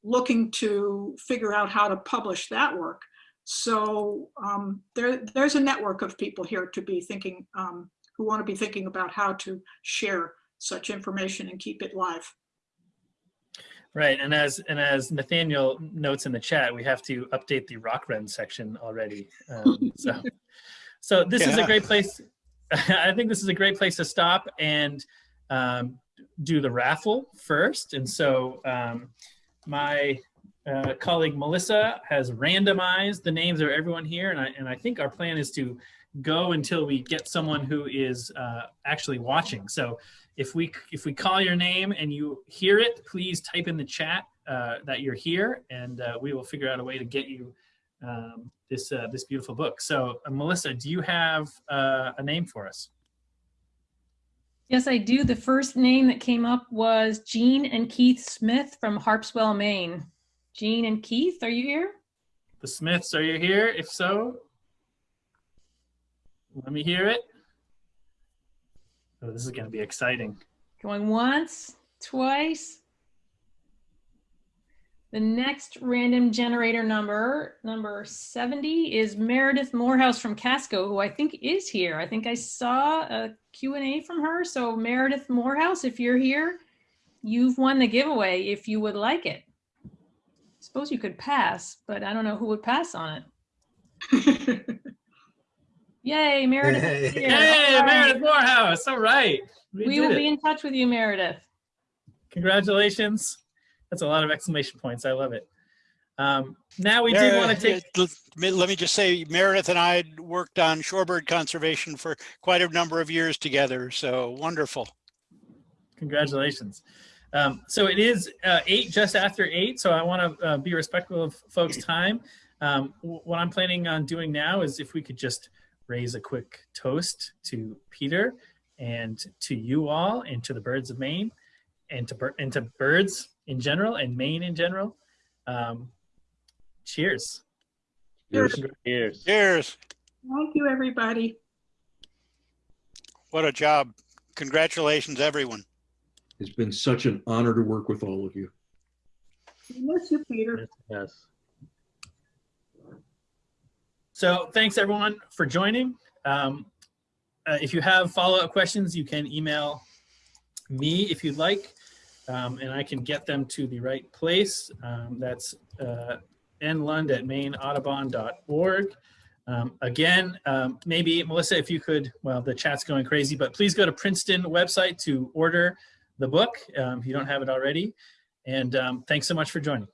[SPEAKER 2] looking to figure out how to publish that work. So um, there, there's a network of people here to be thinking, um, who want to be thinking about how to share such information and keep it live.
[SPEAKER 1] Right, and as and as Nathaniel notes in the chat, we have to update the rock run section already. Um, so, *laughs* so this yeah. is a great place. *laughs* I think this is a great place to stop and um, do the raffle first. And so, um, my uh, colleague Melissa has randomized the names of everyone here, and I and I think our plan is to go until we get someone who is uh, actually watching. So if we if we call your name and you hear it, please type in the chat uh, that you're here, and uh, we will figure out a way to get you um, this uh, this beautiful book. So, uh, Melissa, do you have uh, a name for us?
[SPEAKER 14] Yes, I do. The first name that came up was Jean and Keith Smith from Harpswell, Maine. Jean and Keith, are you here?
[SPEAKER 1] The Smiths, are you here? If so, let me hear it. Oh, this is going to be exciting.
[SPEAKER 14] Going once, twice. The next random generator number, number 70, is Meredith Morehouse from Casco, who I think is here. I think I saw a Q&A from her. So Meredith Morehouse, if you're here, you've won the giveaway if you would like it. I suppose you could pass, but I don't know who would pass on it. *laughs* Yay, Meredith. is here.
[SPEAKER 1] Hey,
[SPEAKER 14] All right.
[SPEAKER 1] Meredith Morehouse. All right.
[SPEAKER 14] We
[SPEAKER 1] did
[SPEAKER 14] will
[SPEAKER 1] it.
[SPEAKER 14] be in touch with you, Meredith.
[SPEAKER 1] Congratulations. That's a lot of exclamation points. I love it. Um, now we did want to take,
[SPEAKER 4] Let let me just say, Meredith and I worked on shorebird conservation for quite a number of years together, so wonderful.
[SPEAKER 1] congratulations. Um, so it is uh, eight, just after eight. So I want to uh, be respectful of folks' time. Um, what I'm planning on doing now is if we could just raise a quick toast to Peter and to you all and to the birds of Maine and to, and to birds in general and Maine in general. Um, cheers.
[SPEAKER 3] Cheers.
[SPEAKER 6] Cheers.
[SPEAKER 4] Cheers.
[SPEAKER 2] Thank you, everybody.
[SPEAKER 4] What a job. Congratulations, everyone.
[SPEAKER 3] It's been such an honor to work with all of you.
[SPEAKER 2] We miss you, Peter.
[SPEAKER 6] Yes, yes.
[SPEAKER 1] So thanks everyone for joining. Um, uh, if you have follow-up questions, you can email me if you'd like, um, and I can get them to the right place. Um, that's uh, nlund at maineaudubon.org. Um, again, um, maybe Melissa, if you could, well, the chat's going crazy, but please go to Princeton website to order the book um, if you don't have it already. And um, thanks so much for joining.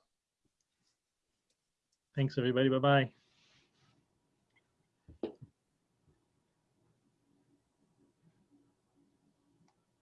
[SPEAKER 6] Thanks, everybody. Bye-bye.